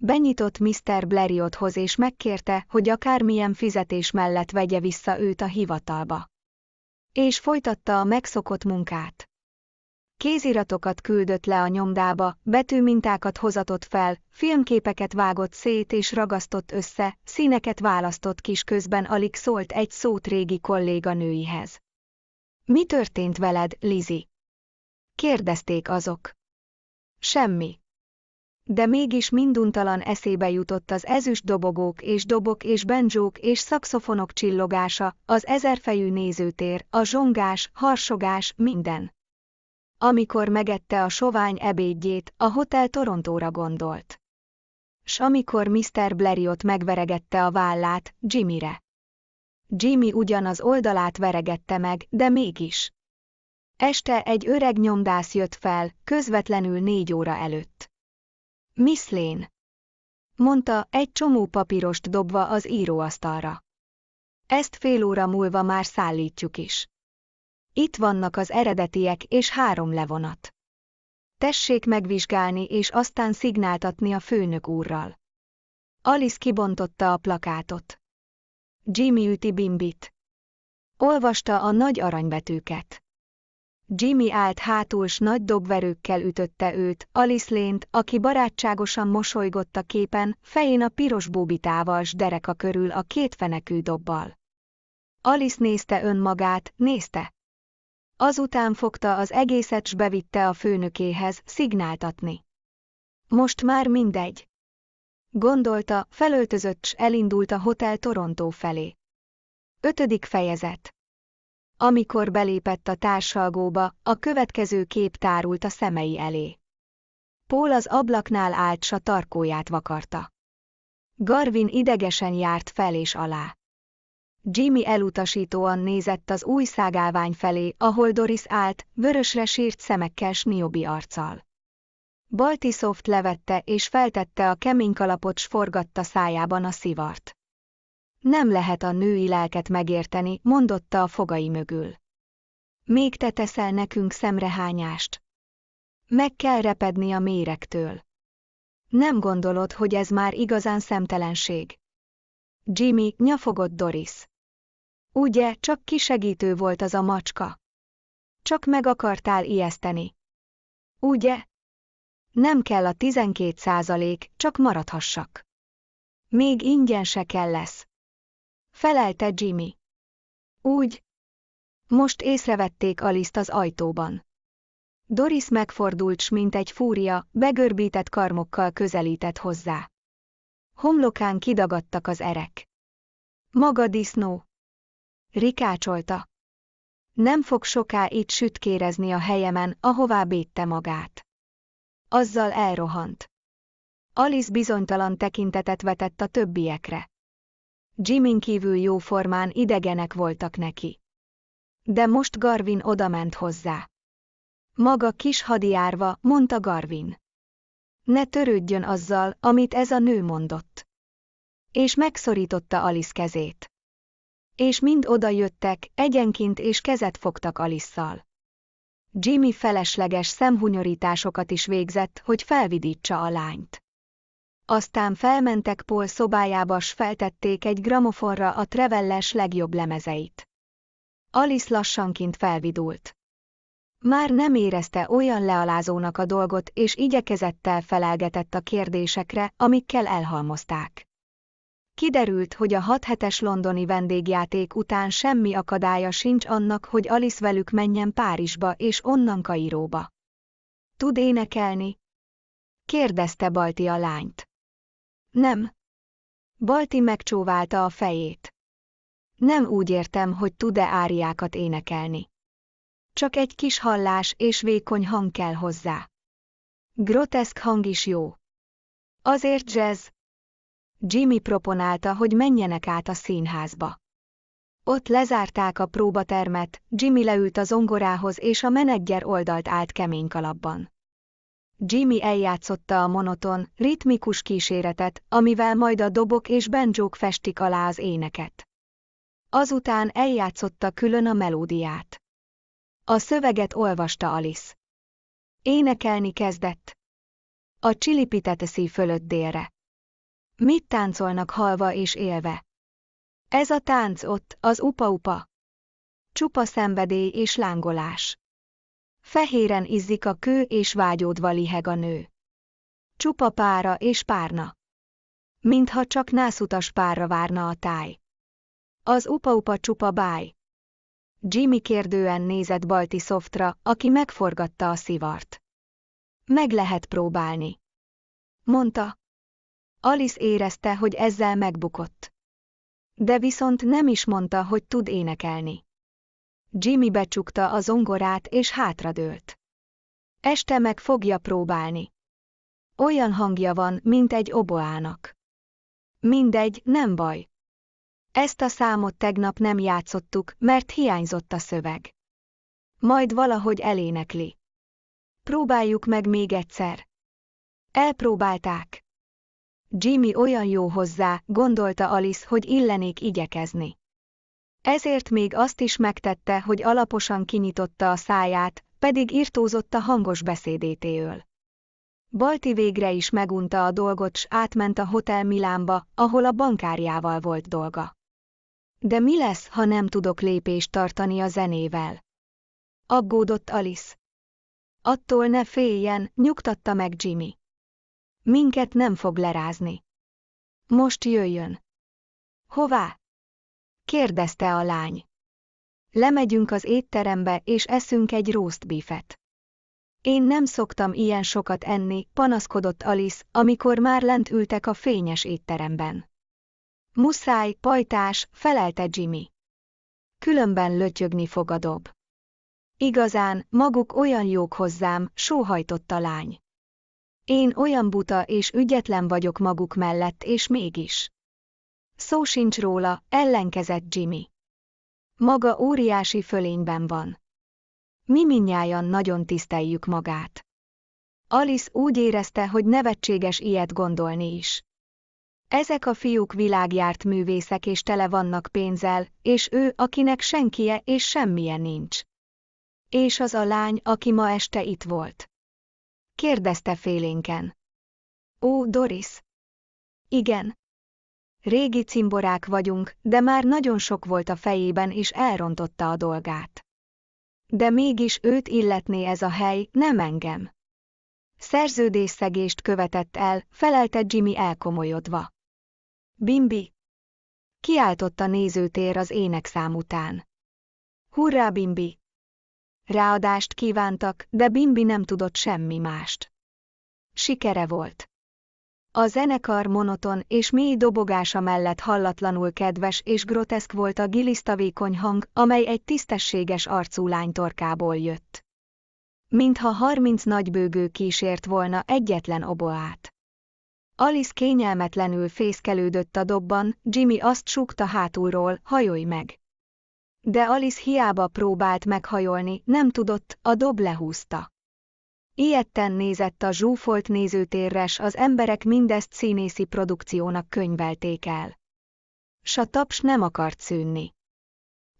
Benyitott Mr. Blériothoz és megkérte, hogy akármilyen fizetés mellett vegye vissza őt a hivatalba. És folytatta a megszokott munkát. Kéziratokat küldött le a nyomdába, betűmintákat hozatott fel, filmképeket vágott szét és ragasztott össze, színeket választott kis közben alig szólt egy szót régi kolléganőihez. Mi történt veled, Lizi? Kérdezték azok. Semmi. De mégis minduntalan eszébe jutott az ezüst dobogók és dobok és benjók és szakszofonok csillogása, az ezerfejű nézőtér, a zsongás, harsogás, minden. Amikor megette a sovány ebédjét, a Hotel Torontóra gondolt. S amikor Mr. Blériot megveregette a vállát, Jimmyre. Jimmy ugyan az oldalát veregette meg, de mégis. Este egy öreg nyomdász jött fel, közvetlenül négy óra előtt. Miss Lane. Mondta, egy csomó papírost dobva az íróasztalra. Ezt fél óra múlva már szállítjuk is. Itt vannak az eredetiek és három levonat. Tessék megvizsgálni és aztán szignáltatni a főnök úrral. Alice kibontotta a plakátot. Jimmy üti Bimbit. Olvasta a nagy aranybetűket. Jimmy állt hátul s nagy dobverőkkel ütötte őt, Alice lént, aki barátságosan mosolygott a képen, fején a piros bóbitával s dereka körül a két fenekű dobbal. Alice nézte önmagát, nézte. Azután fogta az egészet s bevitte a főnökéhez, szignáltatni. Most már mindegy. Gondolta, felöltözött s elindult a Hotel Torontó felé. Ötödik fejezet Amikor belépett a társalgóba, a következő kép tárult a szemei elé. Paul az ablaknál állt s a tarkóját vakarta. Garvin idegesen járt fel és alá. Jimmy elutasítóan nézett az új szágálvány felé, ahol Doris állt, vörösre sírt szemekkel s arccal. Baltisoft levette és feltette a kemény kalapot s forgatta szájában a szivart. Nem lehet a női lelket megérteni, mondotta a fogai mögül. Még te teszel nekünk szemrehányást. Meg kell repedni a méregtől. Nem gondolod, hogy ez már igazán szemtelenség? Jimmy, nyafogott Doris. Ugye, csak kisegítő volt az a macska. Csak meg akartál ijeszteni. Ugye? Nem kell a 12 százalék, csak maradhassak. Még ingyen se kell lesz. Felelte Jimmy. Úgy. Most észrevették Aliszt az ajtóban. Doris megfordult s mint egy fúria, begörbített karmokkal közelített hozzá. Homlokán kidagadtak az erek. Maga disznó, Rikácsolta. Nem fog soká itt sütkérezni a helyemen, ahová bétte magát. Azzal elrohant. Alice bizonytalan tekintetet vetett a többiekre. Jimin kívül jóformán idegenek voltak neki. De most Garvin odament hozzá. Maga kis hadiárva, mondta Garvin. Ne törődjön azzal, amit ez a nő mondott. És megszorította Alice kezét. És mind oda jöttek, egyenként és kezet fogtak Alisszal. Jimmy felesleges szemhunyorításokat is végzett, hogy felvidítsa a lányt. Aztán felmentek Paul szobájába s feltették egy gramofonra a Trevelles legjobb lemezeit. Alice lassanként felvidult. Már nem érezte olyan lealázónak a dolgot és igyekezettel felelgetett a kérdésekre, amikkel elhalmozták. Kiderült, hogy a hat hetes londoni vendégjáték után semmi akadálya sincs annak, hogy Alice velük menjen Párizsba és onnan Kairóba. Tud énekelni? kérdezte Balti a lányt. Nem. Balti megcsóválta a fejét. Nem úgy értem, hogy tud-e áriákat énekelni. Csak egy kis hallás és vékony hang kell hozzá. Groteszk hang is jó. Azért jazz. Jimmy proponálta, hogy menjenek át a színházba. Ott lezárták a próbatermet, Jimmy leült a zongorához és a menedzser oldalt állt kemény kalapban. Jimmy eljátszotta a monoton, ritmikus kíséretet, amivel majd a dobok és benjók festik alá az éneket. Azután eljátszotta külön a melódiát. A szöveget olvasta Alice. Énekelni kezdett. A csilipiteteszi fölött délre. Mit táncolnak halva és élve? Ez a tánc ott, az upa-upa. Csupa szenvedély és lángolás. Fehéren izzik a kő és vágyódva liheg a nő. Csupa pára és párna. Mintha csak nászutas párra várna a táj. Az upa-upa csupa báj. Jimmy kérdően nézett Balti Softra, aki megforgatta a szivart. Meg lehet próbálni. Mondta. Alice érezte, hogy ezzel megbukott. De viszont nem is mondta, hogy tud énekelni. Jimmy becsukta a zongorát és hátradőlt. Este meg fogja próbálni. Olyan hangja van, mint egy oboának. Mindegy, nem baj. Ezt a számot tegnap nem játszottuk, mert hiányzott a szöveg. Majd valahogy elénekli. Próbáljuk meg még egyszer. Elpróbálták. Jimmy olyan jó hozzá, gondolta Alice, hogy illenék igyekezni. Ezért még azt is megtette, hogy alaposan kinyitotta a száját, pedig irtózott a hangos beszédétéől. Balti végre is megunta a dolgot s átment a Hotel Milánba, ahol a bankárjával volt dolga. De mi lesz, ha nem tudok lépést tartani a zenével? Aggódott Alice. Attól ne féljen, nyugtatta meg Jimmy. Minket nem fog lerázni. Most jöjjön. Hová? Kérdezte a lány. Lemegyünk az étterembe és eszünk egy roast. Én nem szoktam ilyen sokat enni, panaszkodott Alice, amikor már lent ültek a fényes étteremben. Muszáj, pajtás, felelte Jimmy. Különben lötyögni fog a dob. Igazán, maguk olyan jók hozzám, sóhajtott a lány. Én olyan buta és ügyetlen vagyok maguk mellett és mégis. Szó sincs róla, ellenkezett Jimmy. Maga óriási fölényben van. Mi minnyájan nagyon tiszteljük magát. Alice úgy érezte, hogy nevetséges ilyet gondolni is. Ezek a fiúk világjárt művészek és tele vannak pénzzel, és ő, akinek senkie és semmije nincs. És az a lány, aki ma este itt volt. Kérdezte félénken. Ó, Doris. Igen. Régi cimborák vagyunk, de már nagyon sok volt a fejében és elrontotta a dolgát. De mégis őt illetné ez a hely, nem engem. Szerződésszegést követett el, felelte Jimmy elkomolyodva. Bimbi! Kiáltott a nézőtér az énekszám után. Hurrá, Bimbi! Ráadást kívántak, de Bimbi nem tudott semmi mást. Sikere volt. A zenekar monoton és mély dobogása mellett hallatlanul kedves és groteszk volt a gilisztavékony hang, amely egy tisztességes arcú lány torkából jött. Mintha harminc nagybőgő kísért volna egyetlen oboát. Alice kényelmetlenül fészkelődött a dobban, Jimmy azt súgta hátulról, hajolj meg. De Alice hiába próbált meghajolni, nem tudott, a dob lehúzta. Ilyetten nézett a zsúfolt nézőtérres, az emberek mindezt színészi produkciónak könyvelték el. S a taps nem akart szűnni.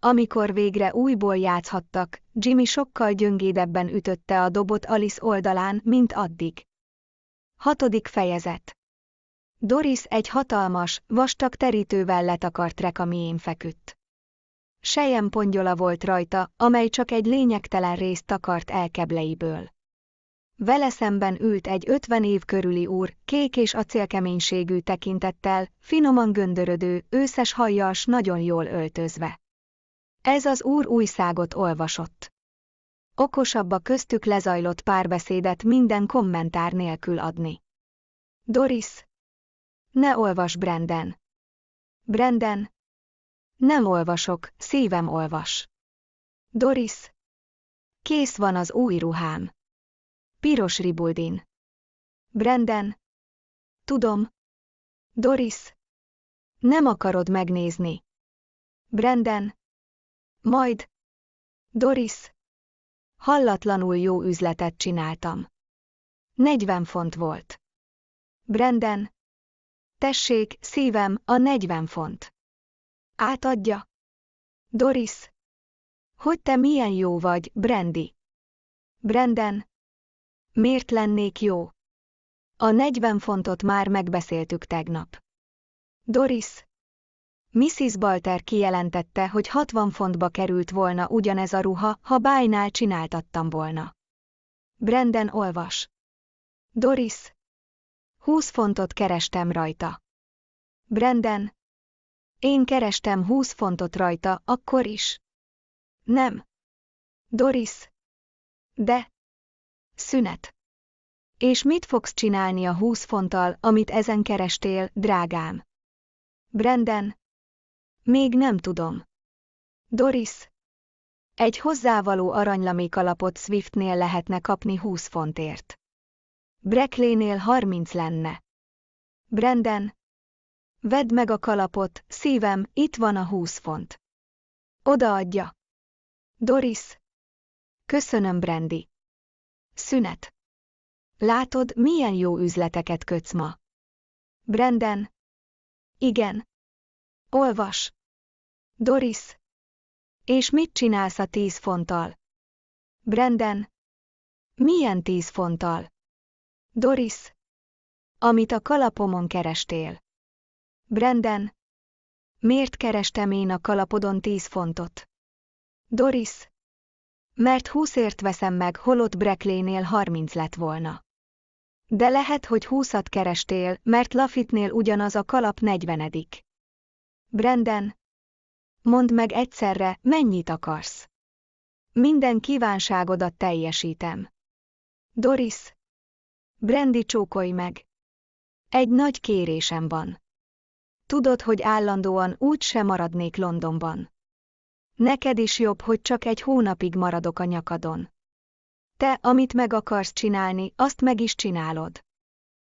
Amikor végre újból játszhattak, Jimmy sokkal gyöngédebben ütötte a dobot Alice oldalán, mint addig. Hatodik fejezet Doris egy hatalmas, vastag terítővel letakart rekamién feküdt. Sejem pongyola volt rajta, amely csak egy lényegtelen részt takart el kebleiből. Vele szemben ült egy ötven év körüli úr, kék és acélkeménységű tekintettel, finoman göndörödő, őszes hajjal s nagyon jól öltözve. Ez az úr újságot olvasott. Okosabb a köztük lezajlott párbeszédet minden kommentár nélkül adni. Doris. Ne olvas, Brenden. Brenden. Nem olvasok, szívem olvas. Doris. Kész van az új ruhám. Piros ribuldin. Brenden. Tudom. Doris. Nem akarod megnézni. Brenden. Majd. Doris. Hallatlanul jó üzletet csináltam. 40 font volt. Brenden. Tessék, szívem, a 40 font. Átadja. Doris. Hogy te milyen jó vagy, Brandy. Brenden. Miért lennék jó? A 40 fontot már megbeszéltük tegnap. Doris. Mrs. Balter kijelentette, hogy 60 fontba került volna ugyanez a ruha, ha bájnál csináltattam volna. Brenden olvas. Doris. 20 fontot kerestem rajta. Brenden. Én kerestem 20 fontot rajta, akkor is. Nem. Doris. De. Szünet. És mit fogsz csinálni a 20 fonttal, amit ezen kerestél, drágám? Brenden. Még nem tudom. Doris. Egy hozzávaló aranylamék alapot Swiftnél lehetne kapni 20 fontért. Breckleynél 30 lenne. Brenden. Vedd meg a kalapot, szívem, itt van a 20 font. Odaadja. Doris. Köszönöm, Brandy. Szünet. Látod, milyen jó üzleteket kötsz ma. Brenden. Igen. Olvas. Doris. És mit csinálsz a tíz fonttal? Brenden. Milyen tíz fonttal? Doris. Amit a kalapomon kerestél. Brenden. Miért kerestem én a kalapodon tíz fontot? Doris. Mert húszért veszem meg, holott Breckleynél harminc lett volna. De lehet, hogy húszat kerestél, mert Lafitnél ugyanaz a kalap negyvenedik. Brenden. Mondd meg egyszerre, mennyit akarsz. Minden kívánságodat teljesítem. Doris. Brandy csókolj meg. Egy nagy kérésem van. Tudod, hogy állandóan úgy sem maradnék Londonban. Neked is jobb, hogy csak egy hónapig maradok a nyakadon. Te, amit meg akarsz csinálni, azt meg is csinálod.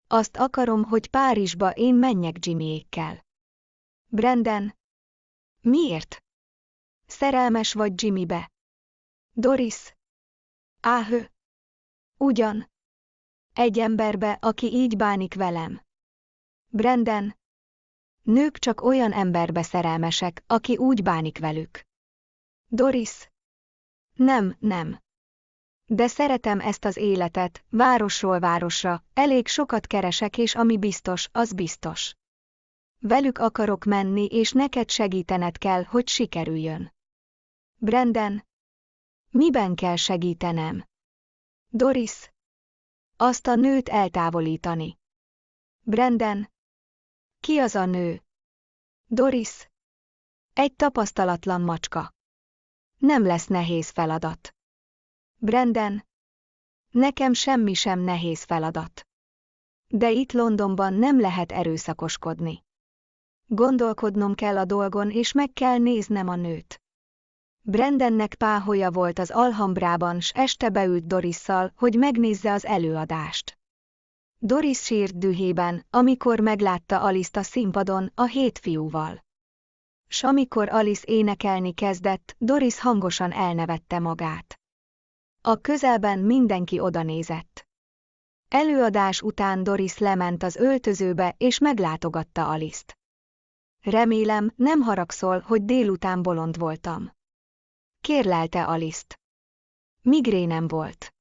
Azt akarom, hogy Párizsba én menjek Jimmyékkel. Brenden. Miért? Szerelmes vagy Jimmybe. Doris. Áhö. Ugyan. Egy emberbe, aki így bánik velem. Brenden. Nők csak olyan emberbe szerelmesek, aki úgy bánik velük. Doris. Nem, nem. De szeretem ezt az életet, városról városra, elég sokat keresek és ami biztos, az biztos. Velük akarok menni és neked segítened kell, hogy sikerüljön. Brenden. Miben kell segítenem? Doris. Azt a nőt eltávolítani. Brenden. Ki az a nő? Doris. Egy tapasztalatlan macska. Nem lesz nehéz feladat. Brenden. Nekem semmi sem nehéz feladat. De itt Londonban nem lehet erőszakoskodni. Gondolkodnom kell a dolgon és meg kell néznem a nőt. Brendennek páholya volt az Alhambrában, s este beült Dorisszal, hogy megnézze az előadást. Doris sírt dühében, amikor meglátta Alice a színpadon a hét fiúval. S amikor Alice énekelni kezdett, Doris hangosan elnevette magát. A közelben mindenki odanézett. Előadás után Doris lement az öltözőbe és meglátogatta Aliszt. Remélem, nem haragszol, hogy délután bolond voltam. Kérlelte Aliszt. Migrénem volt.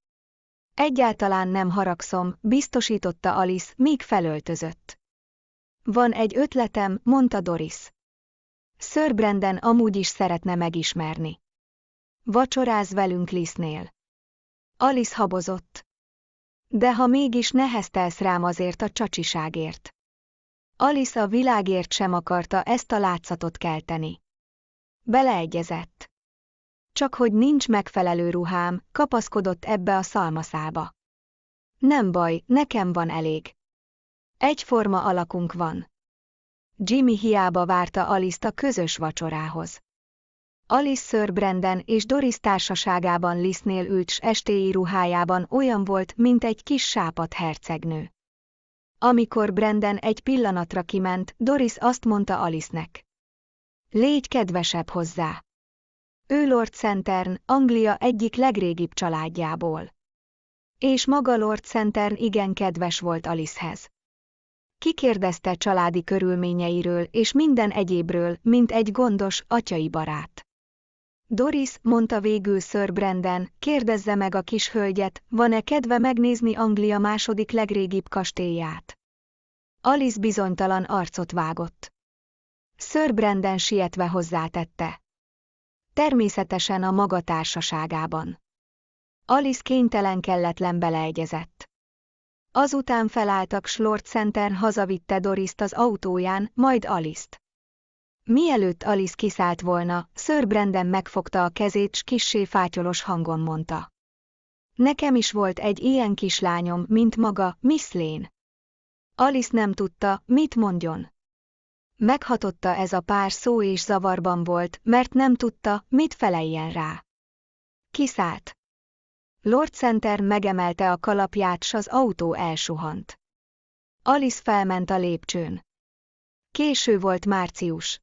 Egyáltalán nem haragszom, biztosította Alice, míg felöltözött. Van egy ötletem, mondta Doris. Sir Brandon amúgy is szeretne megismerni. Vacsoráz velünk Lisznél. Alice habozott. De ha mégis neheztelsz rám azért a csacsiságért. Alice a világért sem akarta ezt a látszatot kelteni. Beleegyezett. Csak hogy nincs megfelelő ruhám, kapaszkodott ebbe a szalmaszába. Nem baj, nekem van elég. Egyforma alakunk van. Jimmy hiába várta Alice-t a közös vacsorához. Alice Sir Brandon és Doris társaságában Lisznél ült s estéi ruhájában olyan volt, mint egy kis sápat hercegnő. Amikor Brandon egy pillanatra kiment, Doris azt mondta Alice-nek. Légy kedvesebb hozzá. Ő Lord Centern, Anglia egyik legrégibb családjából. És maga Lord Centern igen kedves volt Alicehez. Kikérdezte családi körülményeiről és minden egyébről, mint egy gondos, atyai barát. Doris, mondta végül Sir Brandon, kérdezze meg a kis hölgyet, van-e kedve megnézni Anglia második legrégibb kastélyát. Alice bizonytalan arcot vágott. Sir Brandon sietve hozzátette. Természetesen a maga társaságában. Alice kénytelen kelletlen beleegyezett. Azután felálltak s Lord Center hazavitte Doriszt az autóján, majd Alice-t. Mielőtt Alice kiszállt volna, Sir Brandon megfogta a kezét s kissé fátyolos hangon mondta. Nekem is volt egy ilyen kislányom, mint maga, Miss Lane. Alice nem tudta, mit mondjon. Meghatotta ez a pár szó és zavarban volt, mert nem tudta, mit feleljen rá. Kiszállt. Lord Center megemelte a kalapját, s az autó elsuhant. Alice felment a lépcsőn. Késő volt március.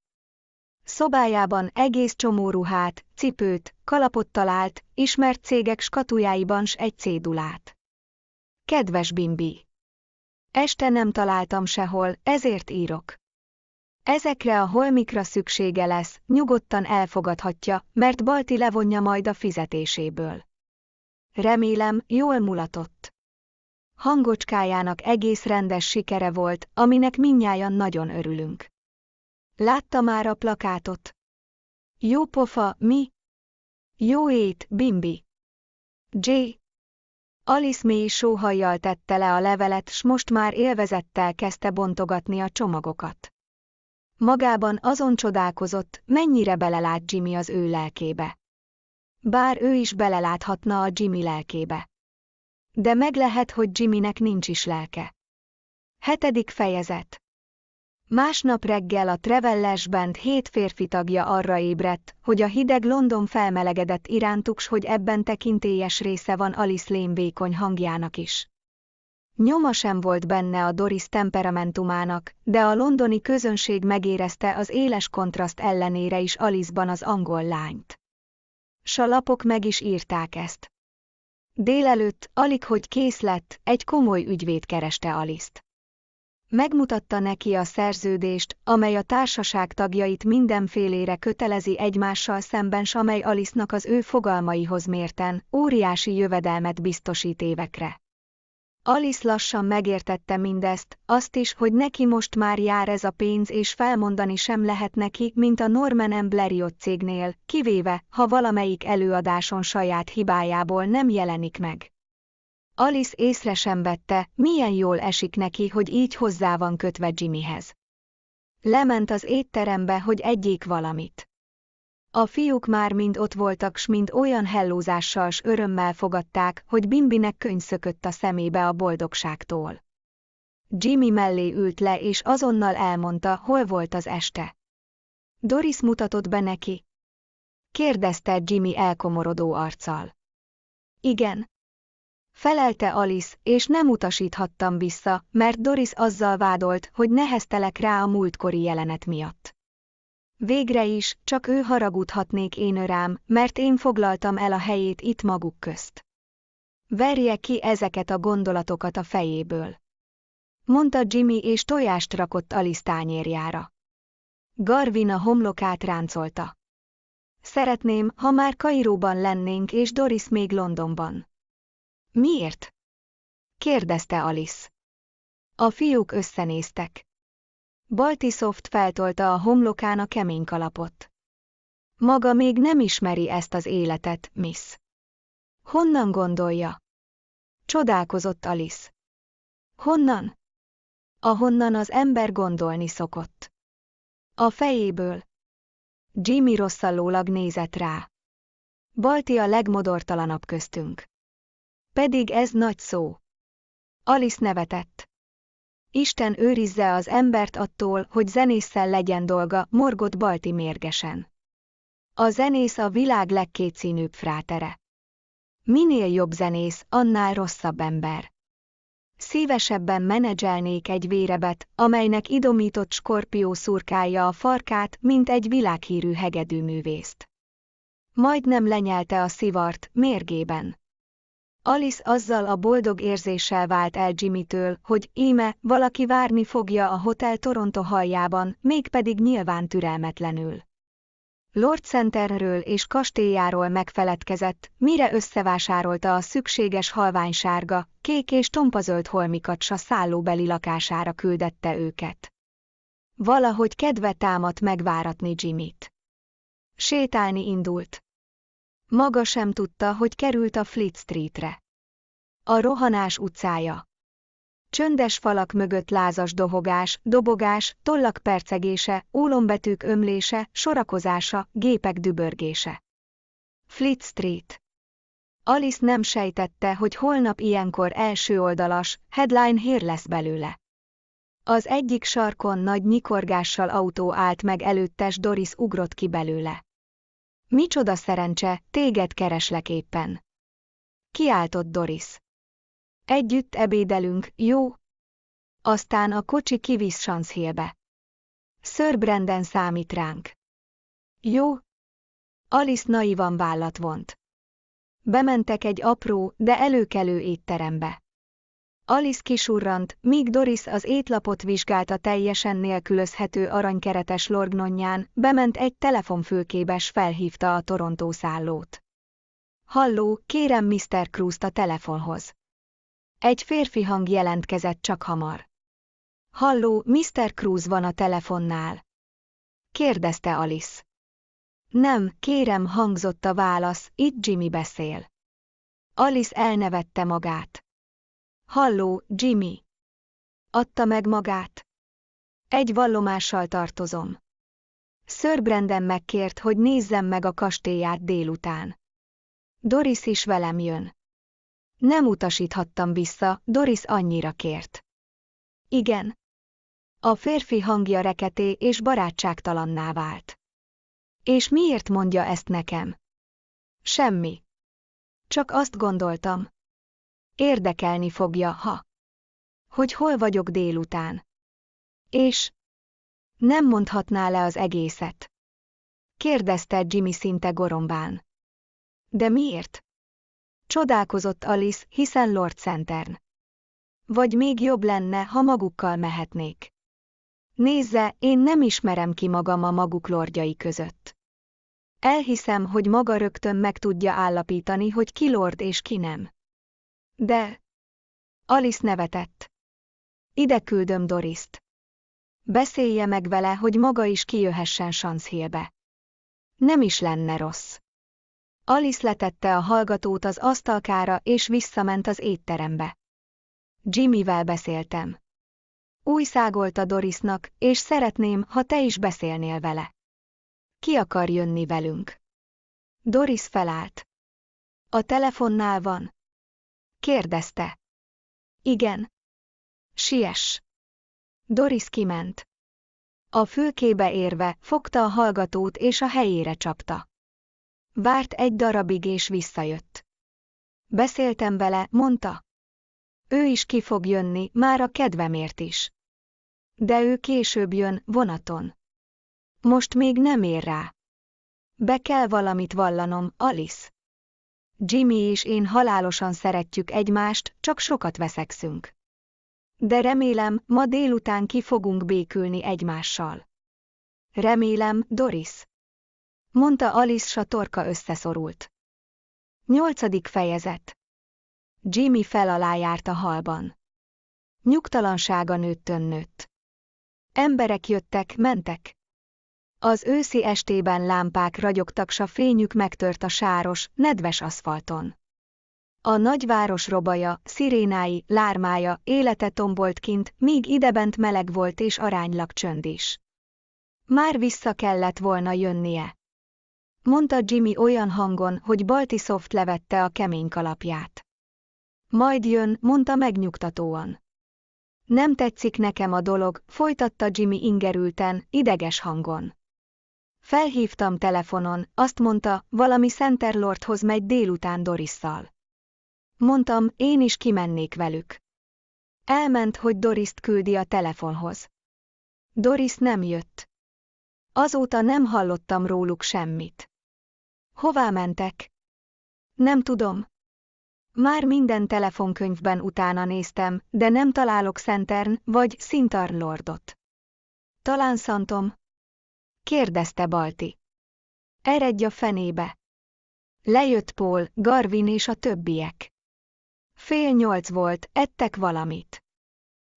Szobájában egész csomó ruhát, cipőt, kalapot talált, ismert cégek skatujáiban s egy cédulát. Kedves Bimbi! Este nem találtam sehol, ezért írok. Ezekre a holmikra szüksége lesz, nyugodtan elfogadhatja, mert Balti levonja majd a fizetéséből. Remélem, jól mulatott. Hangocskájának egész rendes sikere volt, aminek minnyájan nagyon örülünk. Látta már a plakátot? Jó pofa, mi? Jó ét, Bimbi. J. Alice mély sóhajjal tette le a levelet, s most már élvezettel kezdte bontogatni a csomagokat. Magában azon csodálkozott, mennyire belelát Jimmy az ő lelkébe. Bár ő is beleláthatna a Jimmy lelkébe. De meg lehet, hogy Jimmynek nincs is lelke. Hetedik fejezet Másnap reggel a Trevellers Band hét férfi tagja arra ébredt, hogy a hideg London felmelegedett irántuk, hogy ebben tekintélyes része van Alice Lane vékony hangjának is. Nyoma sem volt benne a Doris temperamentumának, de a londoni közönség megérezte az éles kontraszt ellenére is Alice-ban az angol lányt. S a lapok meg is írták ezt. Délelőtt, alig hogy kész lett, egy komoly ügyvéd kereste Aliszt. Megmutatta neki a szerződést, amely a társaság tagjait mindenfélére kötelezi egymással szemben, s amely Alice-nak az ő fogalmaihoz mérten, óriási jövedelmet biztosít évekre. Alice lassan megértette mindezt, azt is, hogy neki most már jár ez a pénz és felmondani sem lehet neki, mint a Norman. Blériot cégnél, kivéve, ha valamelyik előadáson saját hibájából nem jelenik meg. Alice észre sem vette, milyen jól esik neki, hogy így hozzá van kötve Jimmyhez. Lement az étterembe, hogy egyék valamit. A fiúk már mind ott voltak, s mind olyan hellózással s örömmel fogadták, hogy Bimbinek könyv szökött a szemébe a boldogságtól. Jimmy mellé ült le, és azonnal elmondta, hol volt az este. Doris mutatott be neki. Kérdezte Jimmy elkomorodó arccal. Igen, Felelte Alice, és nem utasíthattam vissza, mert Doris azzal vádolt, hogy neheztelek rá a múltkori jelenet miatt. Végre is, csak ő haragudhatnék én rám, mert én foglaltam el a helyét itt maguk közt. Verje ki ezeket a gondolatokat a fejéből. Mondta Jimmy és tojást rakott Alice tányérjára. Garvin a homlokát ráncolta. Szeretném, ha már Kairóban lennénk és Doris még Londonban. Miért? kérdezte Alice. A fiúk összenéztek. Baltisoft feltolta a homlokán a kemény kalapot. Maga még nem ismeri ezt az életet, miss. Honnan gondolja? Csodálkozott Alice. Honnan? Ahonnan az ember gondolni szokott. A fejéből. Jimmy rosszallólag nézett rá. Balti a legmodortalanabb köztünk. Pedig ez nagy szó. Alice nevetett. Isten őrizze az embert attól, hogy zenésszel legyen dolga, morgott Balti mérgesen. A zenész a világ legkétszínűbb frátere. Minél jobb zenész, annál rosszabb ember. Szívesebben menedzselnék egy vérebet, amelynek idomított skorpió szurkálja a farkát, mint egy világhírű hegedűművészt. Majdnem lenyelte a szivart, mérgében. Alice azzal a boldog érzéssel vált el Jimmytől, hogy íme, valaki várni fogja a Hotel Toronto haljában, mégpedig nyilván türelmetlenül. Lord Centerről és kastélyáról megfeledkezett, mire összevásárolta a szükséges halványsárga, kék és tompazöld holmikat sa szállóbeli lakására küldette őket. Valahogy kedve támadt megváratni Jimmyt. Sétálni indult. Maga sem tudta, hogy került a Fleet Streetre. A rohanás utcája. Csöndes falak mögött lázas dohogás, dobogás, tollak percegése, ólombetűk ömlése, sorakozása, gépek dübörgése. Fleet Street. Alice nem sejtette, hogy holnap ilyenkor első oldalas, headline hír lesz belőle. Az egyik sarkon nagy nyikorgással autó állt meg előttes Doris ugrott ki belőle. Micsoda szerencse, téged kereslek éppen. Kiáltott Doris. Együtt ebédelünk, jó? Aztán a kocsi kivisz Sanszhélbe. Sir Brandon számít ránk. Jó? Alice naivan vállat vont. Bementek egy apró, de előkelő étterembe. Alice kisurrant, míg Doris az étlapot vizsgálta teljesen nélkülözhető aranykeretes lorgnonján, bement egy telefonfülkébes felhívta a Torontó szállót. Halló, kérem Mr. Cruz-t a telefonhoz. Egy férfi hang jelentkezett csak hamar. Halló, Mr. Cruz van a telefonnál. Kérdezte Alice. Nem, kérem, hangzott a válasz, itt Jimmy beszél. Alice elnevette magát. Halló, Jimmy. Adta meg magát. Egy vallomással tartozom. Sir Brandon megkért, hogy nézzem meg a kastélyát délután. Doris is velem jön. Nem utasíthattam vissza, Doris annyira kért. Igen. A férfi hangja reketé és barátságtalanná vált. És miért mondja ezt nekem? Semmi. Csak azt gondoltam. Érdekelni fogja, ha. Hogy hol vagyok délután. És. Nem mondhatná le az egészet. Kérdezte Jimmy szinte gorombán. De miért? Csodálkozott Alice, hiszen Lord Centern. Vagy még jobb lenne, ha magukkal mehetnék. Nézze, én nem ismerem ki magam a maguk lordjai között. Elhiszem, hogy maga rögtön meg tudja állapítani, hogy ki lord és ki nem. De... Alice nevetett. Ide küldöm Dorist. Beszélje meg vele, hogy maga is kijöhessen Sanszhélbe. Nem is lenne rossz. Alice letette a hallgatót az asztalkára és visszament az étterembe. Jimmyvel beszéltem. Új szágolta Dorisnak, és szeretném, ha te is beszélnél vele. Ki akar jönni velünk? Doris felállt. A telefonnál van? Kérdezte. Igen. Siess. Doris kiment. A fülkébe érve, fogta a hallgatót és a helyére csapta. Várt egy darabig és visszajött. Beszéltem vele, mondta. Ő is ki fog jönni, már a kedvemért is. De ő később jön, vonaton. Most még nem ér rá. Be kell valamit vallanom, Alice. Jimmy és én halálosan szeretjük egymást, csak sokat veszekszünk. De remélem, ma délután ki fogunk békülni egymással. Remélem, Doris mondta Alice s a torka összeszorult. Nyolcadik fejezet Jimmy fel alá járt a halban. Nyugtalansága nőttön nőtt. Emberek jöttek, mentek. Az őszi estében lámpák ragyogtak, s a fényük megtört a sáros, nedves aszfalton. A nagyváros robaja, szirénái, lármája, élete tombolt kint, míg idebent meleg volt és aránylag csönd is. Már vissza kellett volna jönnie. Mondta Jimmy olyan hangon, hogy Baltisoft levette a kemény kalapját. Majd jön, mondta megnyugtatóan. Nem tetszik nekem a dolog, folytatta Jimmy ingerülten, ideges hangon. Felhívtam telefonon, azt mondta, valami Centerlordhoz megy délután Dorisszal. Mondtam, én is kimennék velük. Elment, hogy Doriszt küldi a telefonhoz. Doris nem jött. Azóta nem hallottam róluk semmit. Hová mentek? Nem tudom. Már minden telefonkönyvben utána néztem, de nem találok Centern vagy Lordot. Talán Szantom? Kérdezte Balti. Eredj a fenébe. Lejött Paul, Garvin és a többiek. Fél nyolc volt, ettek valamit.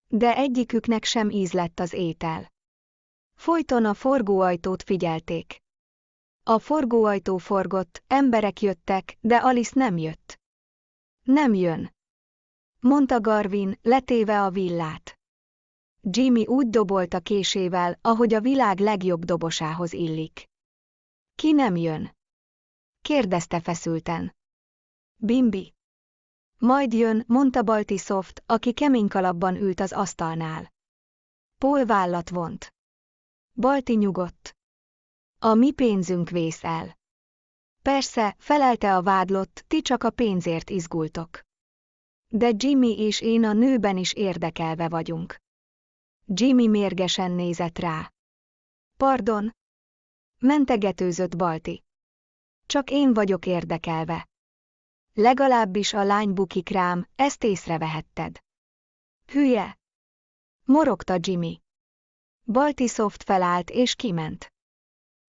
De egyiküknek sem ízlett az étel. Folyton a forgóajtót figyelték. A forgóajtó forgott, emberek jöttek, de Alice nem jött. Nem jön. Mondta Garvin, letéve a villát. Jimmy úgy dobolt a késével, ahogy a világ legjobb dobosához illik. Ki nem jön? Kérdezte feszülten. Bimbi. Majd jön, mondta Baltisoft, aki kemény kalapban ült az asztalnál. Paul vállat vont. Balti nyugodt. A mi pénzünk vész el. Persze, felelte a vádlott, ti csak a pénzért izgultok. De Jimmy és én a nőben is érdekelve vagyunk. Jimmy mérgesen nézett rá. Pardon? Mentegetőzött Balti. Csak én vagyok érdekelve. Legalábbis a lány bukik rám, ezt észrevehetted. Hülye! Morogta Jimmy. Balti Soft felállt és kiment.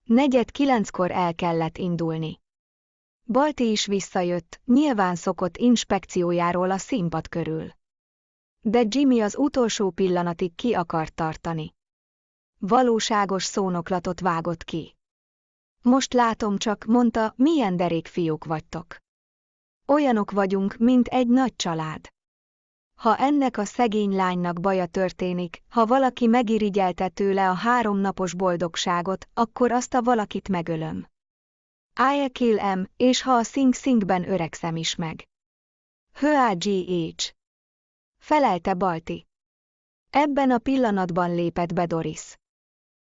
Negyed kilenckor el kellett indulni. Balti is visszajött, nyilván szokott inspekciójáról a színpad körül. De Jimmy az utolsó pillanatig ki akart tartani. Valóságos szónoklatot vágott ki. Most látom csak, mondta, milyen derék fiúk vagytok. Olyanok vagyunk, mint egy nagy család. Ha ennek a szegény lánynak baja történik, ha valaki megirigyelte tőle a háromnapos boldogságot, akkor azt a valakit megölöm. I kill em, és ha a Sing Singben öregszem is meg. H.A.G.H. Felelte Balti. Ebben a pillanatban lépett be Doris.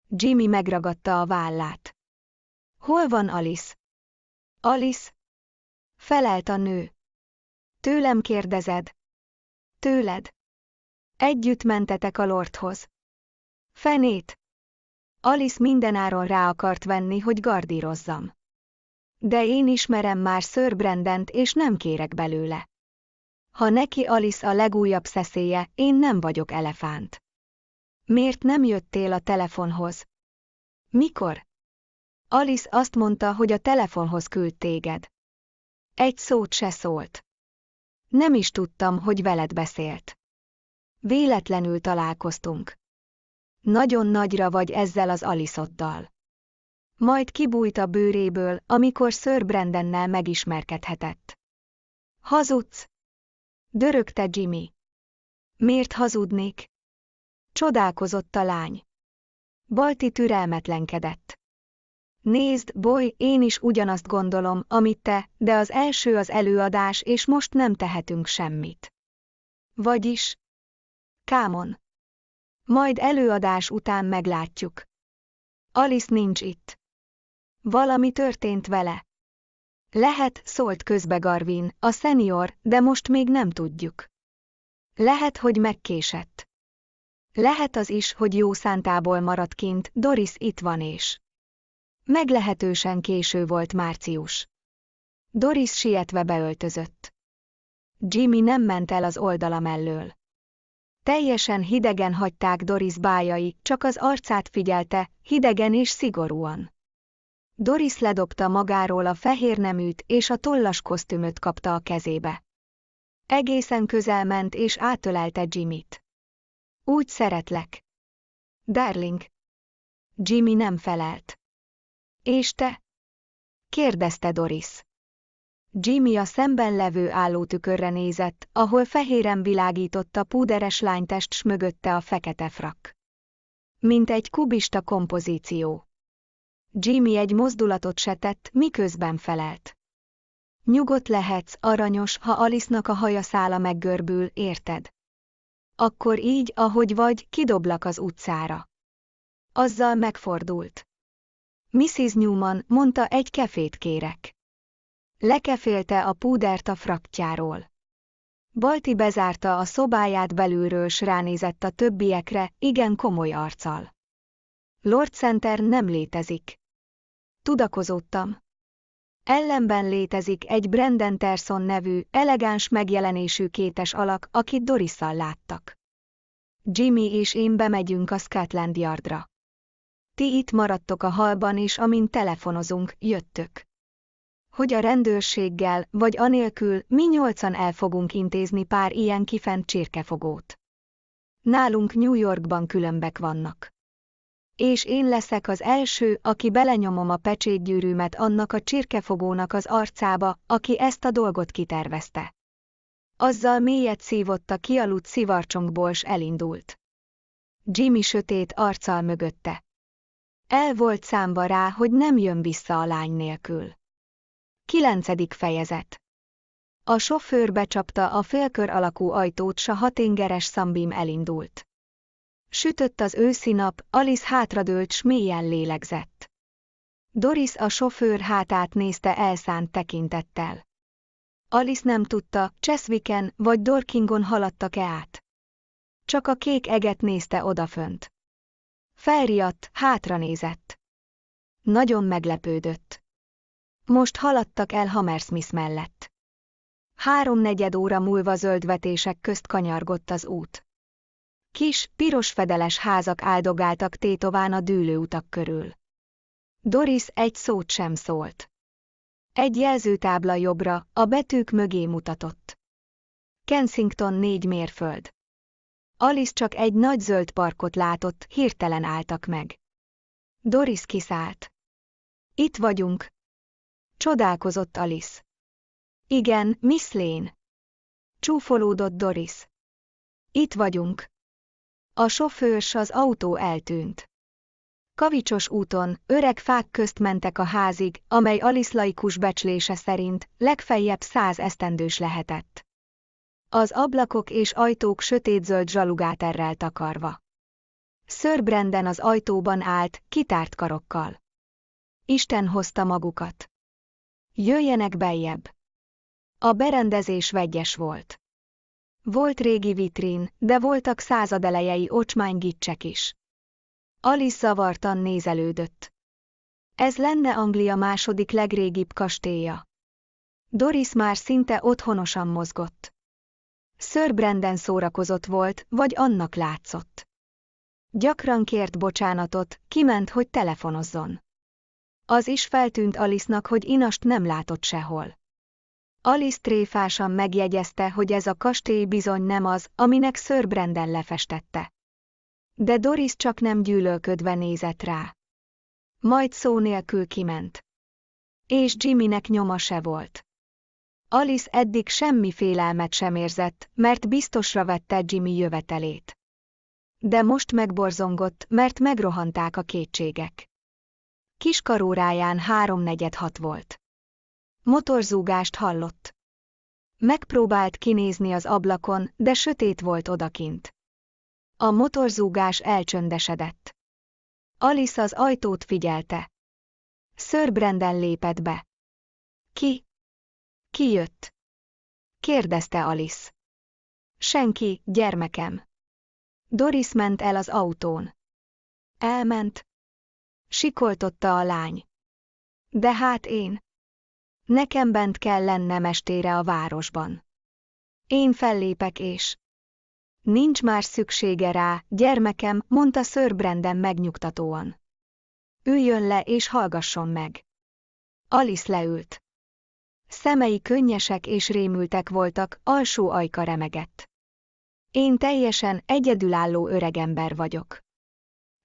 Jimmy megragadta a vállát. Hol van Alice? Alice? Felelt a nő. Tőlem kérdezed? Tőled. Együtt mentetek a lordhoz. Fenét. Alice mindenáron rá akart venni, hogy gardírozzam. De én ismerem már Sir Brandent, és nem kérek belőle. Ha neki Alice a legújabb szeszélye, én nem vagyok elefánt. Miért nem jöttél a telefonhoz? Mikor? Alice azt mondta, hogy a telefonhoz küld téged. Egy szót se szólt. Nem is tudtam, hogy veled beszélt. Véletlenül találkoztunk. Nagyon nagyra vagy ezzel az Aliszoddal. Majd kibújt a bőréből, amikor Sir Brandennel megismerkedhetett. Hazudsz? Dörögte Jimmy. Miért hazudnék? Csodálkozott a lány. Balti türelmetlenkedett. Nézd, boly, én is ugyanazt gondolom, amit te, de az első az előadás, és most nem tehetünk semmit. Vagyis? Kámon. Majd előadás után meglátjuk. Alice nincs itt. Valami történt vele. Lehet, szólt közbe Garvin, a szenior, de most még nem tudjuk. Lehet, hogy megkésett. Lehet az is, hogy jó szántából maradt kint, Doris itt van és. Meglehetősen késő volt március. Doris sietve beöltözött. Jimmy nem ment el az oldala mellől. Teljesen hidegen hagyták Doris bájai, csak az arcát figyelte, hidegen és szigorúan. Doris ledobta magáról a fehér neműt és a tollas kosztümöt kapta a kezébe. Egészen közel ment és átölelte Jimmyt. Úgy szeretlek. Darling. Jimmy nem felelt. És te? kérdezte Doris. Jimmy a szemben levő állótükörre nézett, ahol fehéren világított a púderes lánytest s mögötte a fekete frak. Mint egy kubista kompozíció. Jimmy egy mozdulatot se tett, miközben felelt. Nyugodt lehetsz, aranyos, ha Alice-nak a haja szála meggörbül, érted? Akkor így, ahogy vagy, kidoblak az utcára. Azzal megfordult. Mrs. Newman mondta, egy kefét kérek. Lekefélte a púdert a fraktjáról. Balti bezárta a szobáját belülről s ránézett a többiekre, igen komoly arccal. Lord Center nem létezik. Tudakozottam. Ellenben létezik egy Brandon Terson nevű, elegáns megjelenésű kétes alak, akit Dorisszal láttak. Jimmy és én bemegyünk a Scotland Yardra. Ti itt maradtok a halban és amint telefonozunk, jöttök. Hogy a rendőrséggel, vagy anélkül, mi nyolcan el fogunk intézni pár ilyen kifent csirkefogót. Nálunk New Yorkban különbek vannak. És én leszek az első, aki belenyomom a pecsétgyűrűmet annak a csirkefogónak az arcába, aki ezt a dolgot kitervezte. Azzal mélyet szívott a kialudt szivarcsongból s elindult. Jimmy sötét arccal mögötte. El volt számba rá, hogy nem jön vissza a lány nélkül. Kilencedik fejezet A sofőr becsapta a félkör alakú ajtót, s a hatingeres szambim elindult. Sütött az őszi nap, Alice hátradőlt s mélyen lélegzett. Doris a sofőr hátát nézte elszánt tekintettel. Alice nem tudta, Cheswicken vagy Dorkingon haladtak-e át. Csak a kék eget nézte odafönt. Felriadt, hátra nézett. Nagyon meglepődött. Most haladtak el Hammersmith mellett. Háromnegyed óra múlva zöldvetések közt kanyargott az út. Kis, piros fedeles házak áldogáltak tétován a dűlőutak körül. Doris egy szót sem szólt. Egy jelzőtábla jobbra, a betűk mögé mutatott. Kensington négy mérföld. Alice csak egy nagy zöld parkot látott, hirtelen álltak meg. Doris kiszállt. Itt vagyunk. Csodálkozott Alice. Igen, Miss Lane. Csúfolódott Doris. Itt vagyunk. A sofőrs az autó eltűnt. Kavicsos úton, öreg fák közt mentek a házig, amely Alice laikus becslése szerint legfeljebb száz esztendős lehetett. Az ablakok és ajtók sötétzöld zsalugáterrel takarva. Sir az ajtóban állt, kitárt karokkal. Isten hozta magukat. Jöjjenek beljebb. A berendezés vegyes volt. Volt régi vitrin, de voltak századelejei ocsmánygicsek is. Alice zavartan nézelődött. Ez lenne Anglia második legrégibb kastélya. Doris már szinte otthonosan mozgott. Sir Brandon szórakozott volt, vagy annak látszott. Gyakran kért bocsánatot, kiment, hogy telefonozzon. Az is feltűnt Alice-nak, hogy Inast nem látott sehol. Alice tréfásan megjegyezte, hogy ez a kastély bizony nem az, aminek Sir Brandon lefestette. De Doris csak nem gyűlölködve nézett rá. Majd szó nélkül kiment. És Jimmynek nyoma se volt. Alice eddig semmi félelmet sem érzett, mert biztosra vette Jimmy jövetelét. De most megborzongott, mert megrohanták a kétségek. Kiskaróráján háromnegyed hat volt. Motorzúgást hallott. Megpróbált kinézni az ablakon, de sötét volt odakint. A motorzúgás elcsöndesedett. Alice az ajtót figyelte. Sir Brandon lépett be. Ki? Ki jött? kérdezte Alice. Senki, gyermekem. Doris ment el az autón. Elment. Sikoltotta a lány. De hát én. Nekem bent kell lennem estére a városban. Én fellépek és... Nincs már szüksége rá, gyermekem, mondta Sir Brandon megnyugtatóan. Üljön le és hallgasson meg. Alice leült. Szemei könnyesek és rémültek voltak, alsó ajka remegett. Én teljesen egyedülálló öregember vagyok.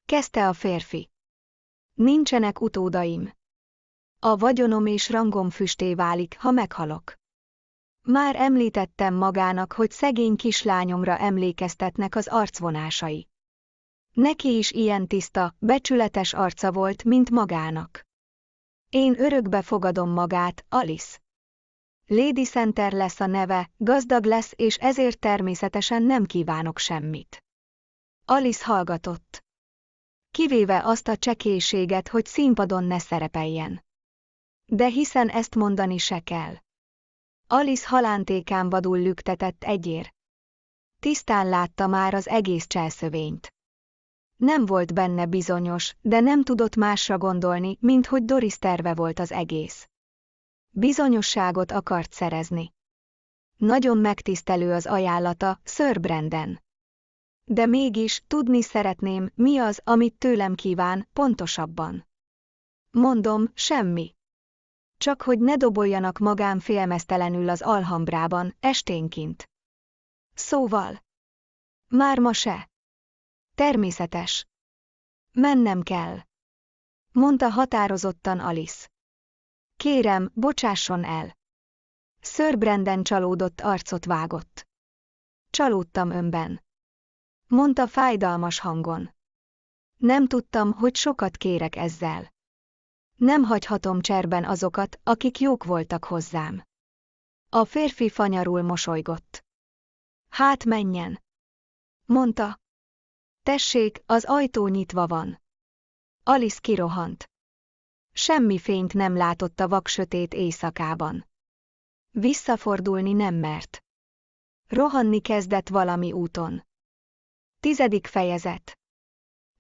Kezdte a férfi. Nincsenek utódaim. A vagyonom és rangom füsté válik, ha meghalok. Már említettem magának, hogy szegény kislányomra emlékeztetnek az arcvonásai. Neki is ilyen tiszta, becsületes arca volt, mint magának. Én örökbe fogadom magát, Alice. Lady Center lesz a neve, gazdag lesz és ezért természetesen nem kívánok semmit. Alice hallgatott. Kivéve azt a csekélységet, hogy színpadon ne szerepeljen. De hiszen ezt mondani se kell. Alice halántékán vadul lüktetett egyér. Tisztán látta már az egész cselszövényt. Nem volt benne bizonyos, de nem tudott másra gondolni, mint hogy Doris terve volt az egész. Bizonyosságot akart szerezni. Nagyon megtisztelő az ajánlata, Sir Brandon. De mégis tudni szeretném, mi az, amit tőlem kíván, pontosabban. Mondom, semmi. Csak hogy ne doboljanak magám félmeztelenül az alhambrában, esténként. Szóval. Már ma se. Természetes. Mennem kell. Mondta határozottan Alice. Kérem, bocsásson el. Sir Brandon csalódott arcot vágott. Csalódtam önben. Mondta fájdalmas hangon. Nem tudtam, hogy sokat kérek ezzel. Nem hagyhatom cserben azokat, akik jók voltak hozzám. A férfi fanyarul mosolygott. Hát menjen. Mondta. Tessék, az ajtó nyitva van. Alice kirohant. Semmi fényt nem látott a vaksötét éjszakában. Visszafordulni nem mert. Rohanni kezdett valami úton. Tizedik fejezet.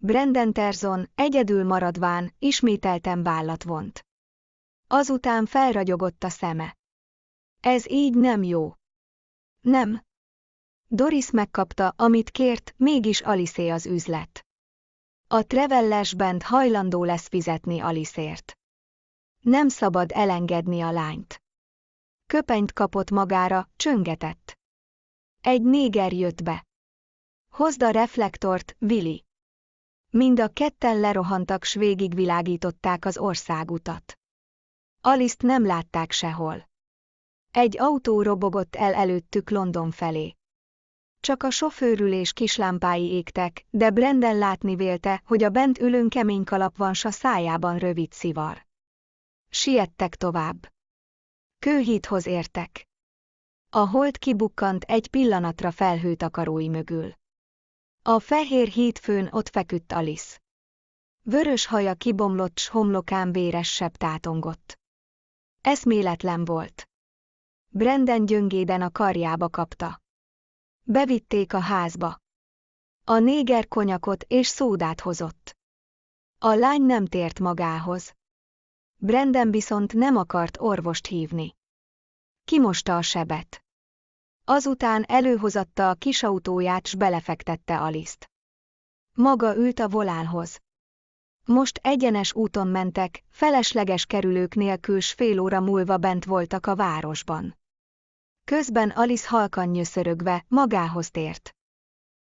Brandon Terzon, egyedül maradván, ismételten vállat vont. Azután felragyogott a szeme. Ez így nem jó. Nem. Doris megkapta, amit kért, mégis Aliszé az üzlet. A Trevelles Band hajlandó lesz fizetni Aliszért. Nem szabad elengedni a lányt. Köpenyt kapott magára, csöngetett. Egy néger jött be. Hozd a reflektort, Willy. Mind a ketten lerohantak s végigvilágították az országutat. Aliszt nem látták sehol. Egy autó robogott el előttük London felé. Csak a sofőrülés kislámpái égtek, de Brenden látni vélte, hogy a bent ülőn kemény kalap van s a szájában rövid szivar. Siettek tovább. Kőhíthoz értek. A hold kibukkant egy pillanatra felhőtakarói mögül. A fehér hídfőn ott feküdt Alice. Vörös haja kibomlott s homlokán véres sebb tátongott. Eszméletlen volt. Brenden gyöngéden a karjába kapta. Bevitték a házba. A néger konyakot és szódát hozott. A lány nem tért magához. Brenden viszont nem akart orvost hívni. Kimosta a sebet. Azután előhozatta a kisautóját s belefektette Aliszt. Maga ült a volánhoz. Most egyenes úton mentek, felesleges kerülők nélkül s fél óra múlva bent voltak a városban. Közben Alice halkan nyöszörögve magához tért.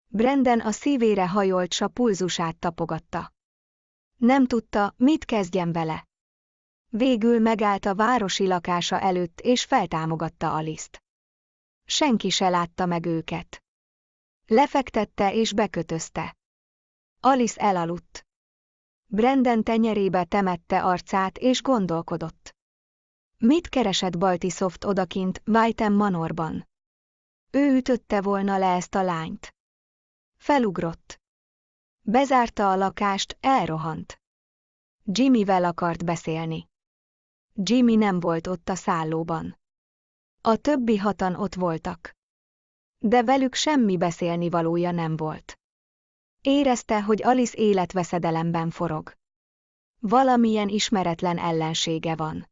Brenden a szívére hajolt s a pulzusát tapogatta. Nem tudta, mit kezdjen vele. Végül megállt a városi lakása előtt és feltámogatta Aliszt. Senki se látta meg őket. Lefektette és bekötözte. Alice elaludt. Brenden tenyerébe temette arcát és gondolkodott. Mit keresett Baltisoft odakint, Whiten Manorban? Ő ütötte volna le ezt a lányt. Felugrott. Bezárta a lakást, elrohant. Jimmyvel akart beszélni. Jimmy nem volt ott a szállóban. A többi hatan ott voltak. De velük semmi beszélni valója nem volt. Érezte, hogy Alice életveszedelemben forog. Valamilyen ismeretlen ellensége van.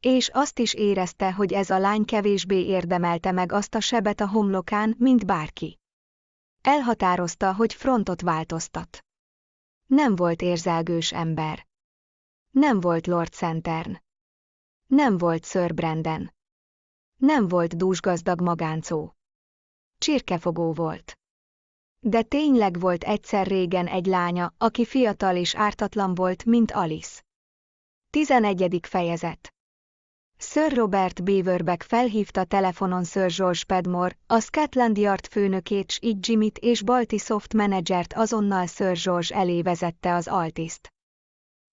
És azt is érezte, hogy ez a lány kevésbé érdemelte meg azt a sebet a homlokán, mint bárki. Elhatározta, hogy frontot változtat. Nem volt érzelgős ember. Nem volt Lord Centern. Nem volt Sir Brandon. Nem volt dúsgazdag magáncó. Csirkefogó volt. De tényleg volt egyszer régen egy lánya, aki fiatal és ártatlan volt, mint Alice. 11. fejezet Sir Robert Beaverbeck felhívta telefonon Sir George Pedmore, a Scotland Yard főnökét s így Jimmyt és Balti Soft menedzsert azonnal Sir George elé vezette az altiszt.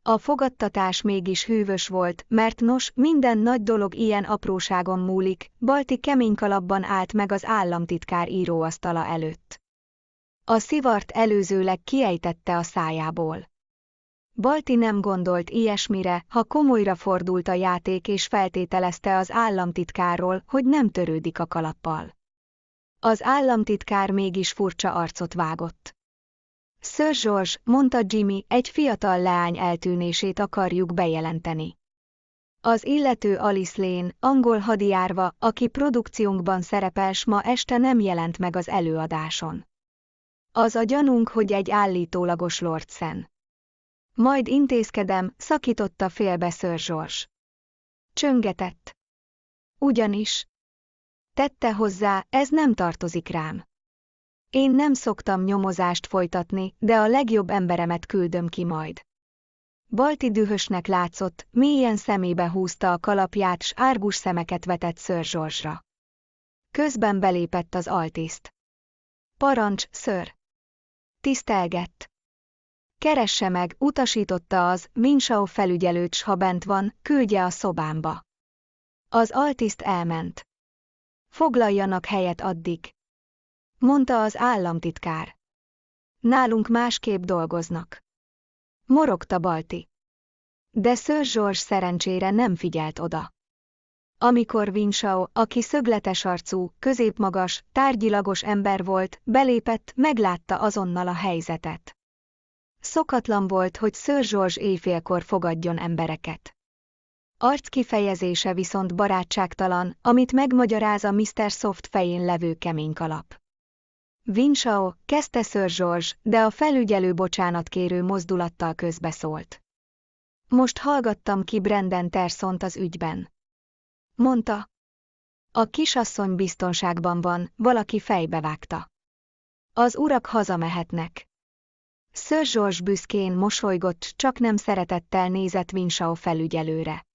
A fogadtatás mégis hűvös volt, mert nos, minden nagy dolog ilyen apróságon múlik, Balti kemény kalapban állt meg az államtitkár íróasztala előtt. A szivart előzőleg kiejtette a szájából. Balti nem gondolt ilyesmire, ha komolyra fordult a játék és feltételezte az államtitkárról, hogy nem törődik a kalappal. Az államtitkár mégis furcsa arcot vágott. Sir George, mondta Jimmy, egy fiatal leány eltűnését akarjuk bejelenteni. Az illető Alice Lane, angol hadijárva, aki produkciónkban szerepel ma este nem jelent meg az előadáson. Az a gyanunk, hogy egy állítólagos Lord Sen. Majd intézkedem, szakította félbe Sir George. Csöngetett. Ugyanis. Tette hozzá, ez nem tartozik rám. Én nem szoktam nyomozást folytatni, de a legjobb emberemet küldöm ki majd. Balti dühösnek látszott, mélyen szemébe húzta a kalapját s árgus szemeket vetett Sir George-ra. Közben belépett az altiszt. Parancs, ször! Tisztelgett. Keresse meg, utasította az, Minsau felügyelőt, s ha bent van, küldje a szobámba. Az altiszt elment. Foglaljanak helyet addig. Mondta az államtitkár. Nálunk másképp dolgoznak. Morogta Balti. De Sir George szerencsére nem figyelt oda. Amikor Winshaw, aki szögletes arcú, középmagas, tárgyilagos ember volt, belépett, meglátta azonnal a helyzetet. Szokatlan volt, hogy Sir George éjfélkor fogadjon embereket. Arc kifejezése viszont barátságtalan, amit megmagyaráz a Mr. Soft fején levő kemény kalap. Winshaw, kezdte Sir George, de a felügyelő bocsánatkérő mozdulattal közbeszólt. Most hallgattam ki Brandon Tersont az ügyben. Mondta. A kisasszony biztonságban van, valaki fejbevágta. Az urak hazamehetnek. Sir George büszkén mosolygott, csak nem szeretettel nézett Winshaw felügyelőre.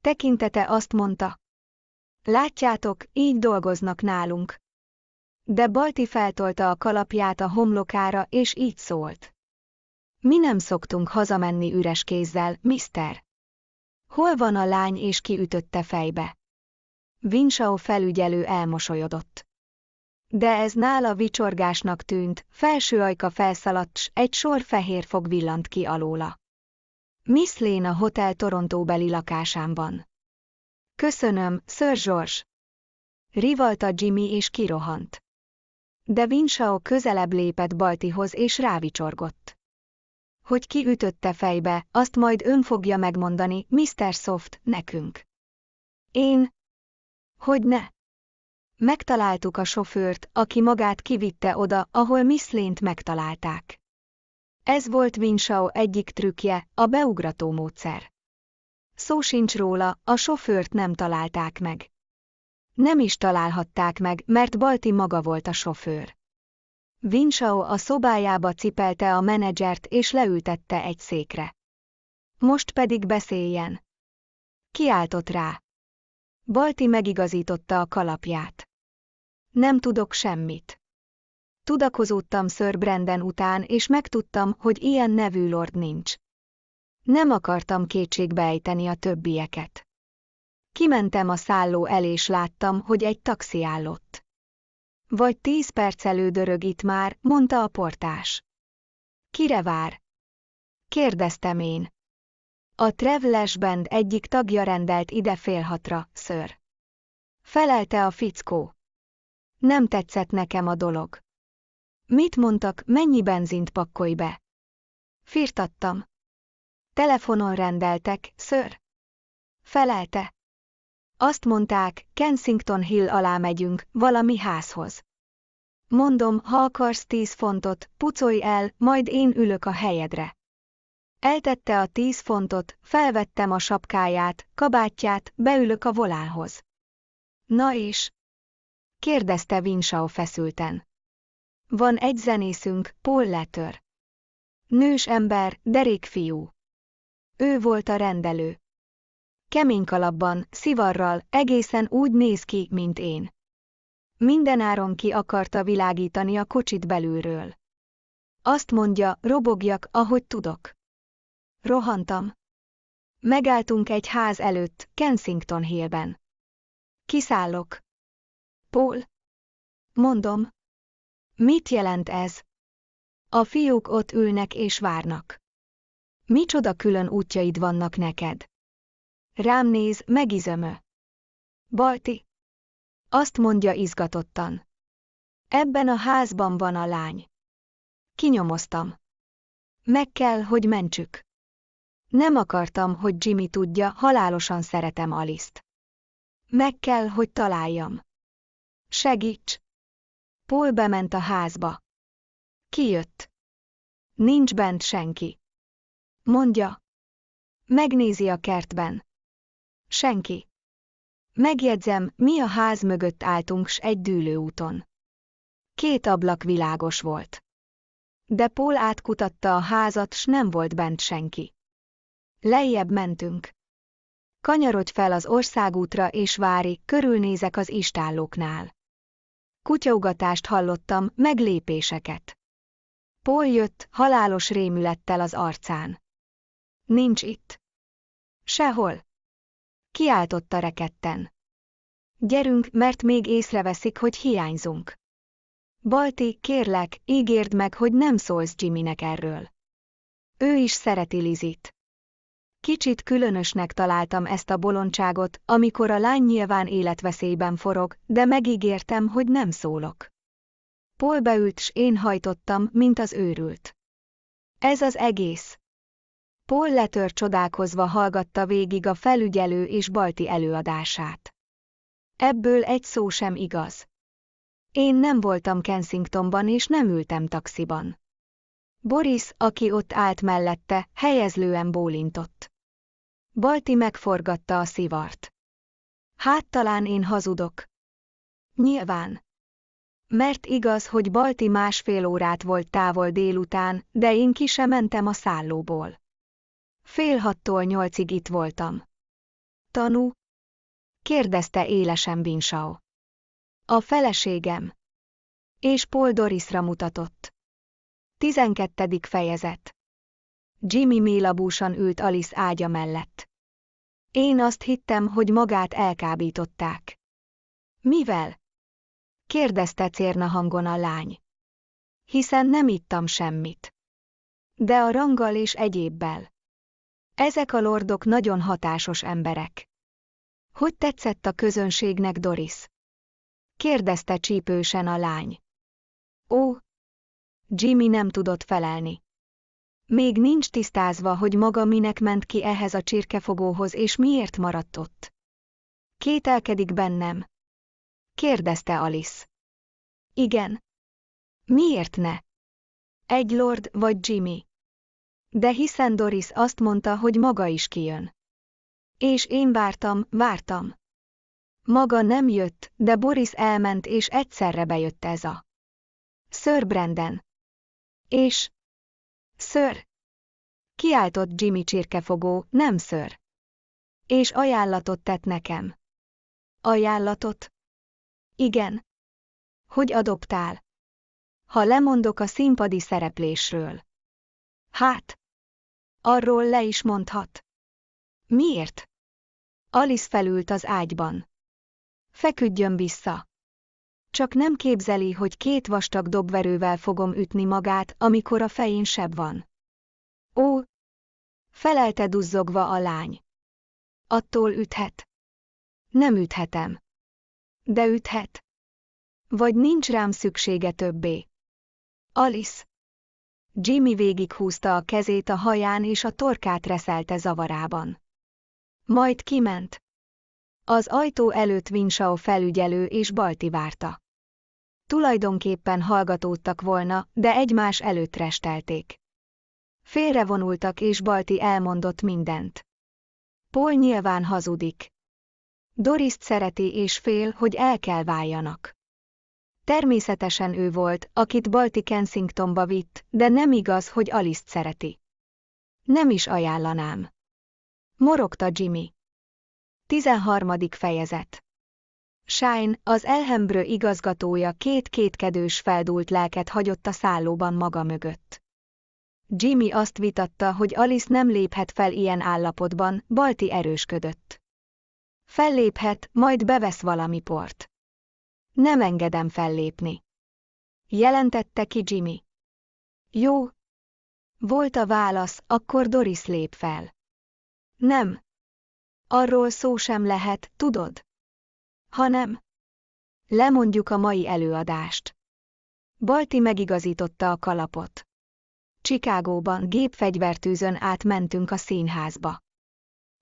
Tekintete azt mondta. Látjátok, így dolgoznak nálunk. De Balti feltolta a kalapját a homlokára, és így szólt. Mi nem szoktunk hazamenni üres kézzel, mister. Hol van a lány és ki ütötte fejbe? Winshaw felügyelő elmosolyodott. De ez nála vicsorgásnak tűnt, felső ajka felszaladt, s egy sor fehér fog villant ki alóla. Miss Lane a Hotel Torontóbeli lakásán Köszönöm, Sir George. Rivalta Jimmy és kirohant. De Winshaw közelebb lépett Baltihoz és rávicsorgott. Hogy ki ütötte fejbe, azt majd ön fogja megmondani, Mr. Soft, nekünk. Én? Hogy ne? Megtaláltuk a sofőrt, aki magát kivitte oda, ahol Miss Lane-t megtalálták. Ez volt Winshaw egyik trükkje, a beugrató módszer. Szó sincs róla, a sofőrt nem találták meg. Nem is találhatták meg, mert Balti maga volt a sofőr. Winshaw a szobájába cipelte a menedzsert és leültette egy székre. Most pedig beszéljen. Kiáltott rá. Balti megigazította a kalapját. Nem tudok semmit. Tudakozódtam Sir Brandon után, és megtudtam, hogy ilyen nevű lord nincs. Nem akartam kétségbe ejteni a többieket. Kimentem a szálló el és láttam, hogy egy taxi állott. Vagy tíz perc elődörög itt már, mondta a portás. Kire vár? Kérdeztem én. A Travelers Band egyik tagja rendelt ide fél hatra, ször. Felelte a fickó. Nem tetszett nekem a dolog. Mit mondtak, mennyi benzint pakkolj be? Firtattam. Telefonon rendeltek, ször. Felelte. Azt mondták, Kensington Hill alá megyünk, valami házhoz. Mondom, ha akarsz tíz fontot, pucolj el, majd én ülök a helyedre. Eltette a tíz fontot, felvettem a sapkáját, kabátját, beülök a volánhoz. Na és? kérdezte Winshaw feszülten. Van egy zenészünk, Paul Letter. Nős ember, derék fiú. Ő volt a rendelő. Kemény kalapban, szivarral, egészen úgy néz ki, mint én. Mindenáron ki akarta világítani a kocsit belülről. Azt mondja, robogjak, ahogy tudok. Rohantam. Megálltunk egy ház előtt, Kensington Hillben. Kiszállok. Paul. Mondom. Mit jelent ez? A fiúk ott ülnek és várnak. Micsoda külön útjaid vannak neked? Rám néz, megizömö. Balti. Azt mondja izgatottan. Ebben a házban van a lány. Kinyomoztam. Meg kell, hogy mentsük. Nem akartam, hogy Jimmy tudja, halálosan szeretem Aliszt. Meg kell, hogy találjam. Segíts! Paul bement a házba. Kijött. Nincs bent senki. Mondja. Megnézi a kertben. Senki. Megjegyzem, mi a ház mögött álltunk s egy dűlőúton. Két ablak világos volt. De Paul átkutatta a házat, s nem volt bent senki. Lejjebb mentünk. Kanyarodj fel az országútra és vári, körülnézek az istállóknál. Kutyaugatást hallottam, meglépéseket. Paul jött, halálos rémülettel az arcán. Nincs itt. Sehol. Kiáltotta reketten. Gyerünk, mert még észreveszik, hogy hiányzunk. Balti, kérlek, ígérd meg, hogy nem szólsz Jimmynek erről. Ő is szereti Lizit. Kicsit különösnek találtam ezt a bolondságot, amikor a lány nyilván életveszélyben forog, de megígértem, hogy nem szólok. Paul beült, s én hajtottam, mint az őrült. Ez az egész. Paul letör csodálkozva hallgatta végig a felügyelő és Balti előadását. Ebből egy szó sem igaz. Én nem voltam Kensingtonban és nem ültem taxiban. Boris, aki ott állt mellette, helyezlően bólintott. Balti megforgatta a szivart. Hát talán én hazudok. Nyilván. Mert igaz, hogy Balti másfél órát volt távol délután, de én ki sem mentem a szállóból. Fél hattól nyolcig itt voltam. Tanú? kérdezte élesen Binsau. A feleségem. És Paul Dorisra mutatott. Tizenkettedik fejezet. Jimmy mélabúsan ült Alice ágya mellett. Én azt hittem, hogy magát elkábították. Mivel? kérdezte cérna hangon a lány. Hiszen nem ittam semmit. De a ranggal és egyébbel. Ezek a lordok nagyon hatásos emberek. Hogy tetszett a közönségnek Doris? kérdezte csípősen a lány. Ó, Jimmy nem tudott felelni. Még nincs tisztázva, hogy maga minek ment ki ehhez a csirkefogóhoz és miért maradt ott. Kételkedik bennem? kérdezte Alice. Igen. Miért ne? Egy lord vagy Jimmy. De hiszen Doris azt mondta, hogy maga is kijön. És én vártam, vártam. Maga nem jött, de Boris elment és egyszerre bejött ez a. Sir Brandon. És... Ször! Kiáltott Jimmy csirkefogó, nem ször. És ajánlatot tett nekem. Ajánlatot? Igen. Hogy adoptál? Ha lemondok a színpadi szereplésről. Hát. Arról le is mondhat. Miért? Alice felült az ágyban. Feküdjön vissza. Csak nem képzeli, hogy két vastag dobverővel fogom ütni magát, amikor a fején seb van. Ó! Felelte duzzogva a lány. Attól üthet. Nem üthetem. De üthet. Vagy nincs rám szüksége többé. Alice. Jimmy végighúzta a kezét a haján és a torkát reszelte zavarában. Majd kiment. Az ajtó előtt Winshaw felügyelő és Balti várta. Tulajdonképpen hallgatódtak volna, de egymás előtt restelték. Félrevonultak és Balti elmondott mindent. Paul nyilván hazudik. Doriszt szereti és fél, hogy el kell váljanak. Természetesen ő volt, akit Balti Kensingtonba vitt, de nem igaz, hogy Alice szereti. Nem is ajánlanám. Morogta Jimmy. 13. fejezet Shine, az Elhembrő igazgatója két kétkedős feldúlt lelket hagyott a szállóban maga mögött. Jimmy azt vitatta, hogy Alice nem léphet fel ilyen állapotban, Balti erősködött. Felléphet, majd bevesz valami port. Nem engedem fellépni. Jelentette ki Jimmy. Jó. Volt a válasz, akkor Doris lép fel. Nem. Arról szó sem lehet, tudod? Hanem. Lemondjuk a mai előadást. Balti megigazította a kalapot. Csikágóban gépfegyvertűzön átmentünk a színházba.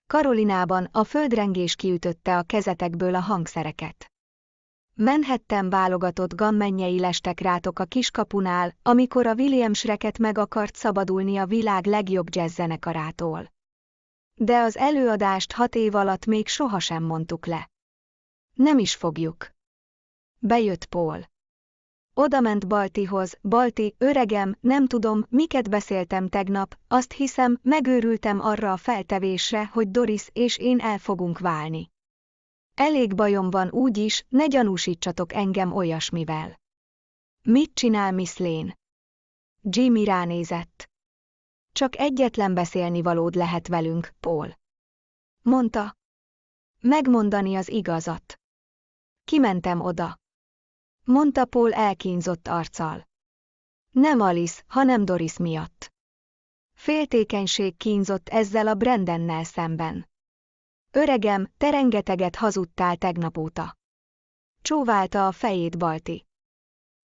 Karolinában a földrengés kiütötte a kezetekből a hangszereket. Menhettem válogatott gammennyei lestek rátok a kiskapunál, amikor a William Shreket meg akart szabadulni a világ legjobb jazzzenekarától. De az előadást hat év alatt még sohasem mondtuk le. Nem is fogjuk. Bejött Paul. Oda ment Baltihoz, Balti, öregem, nem tudom, miket beszéltem tegnap, azt hiszem, megőrültem arra a feltevésre, hogy Doris és én el fogunk válni. Elég bajom van úgy is, ne gyanúsítsatok engem olyasmivel. Mit csinál Miss Lane? Jimmy ránézett. Csak egyetlen beszélni valód lehet velünk, Paul. Mondta. Megmondani az igazat. Kimentem oda. Mondta Paul elkínzott arccal. Nem Alice, hanem Doris miatt. Féltékenység kínzott ezzel a Brendennel szemben. Öregem, te rengeteget hazudtál tegnap óta. Csóválta a fejét Balti.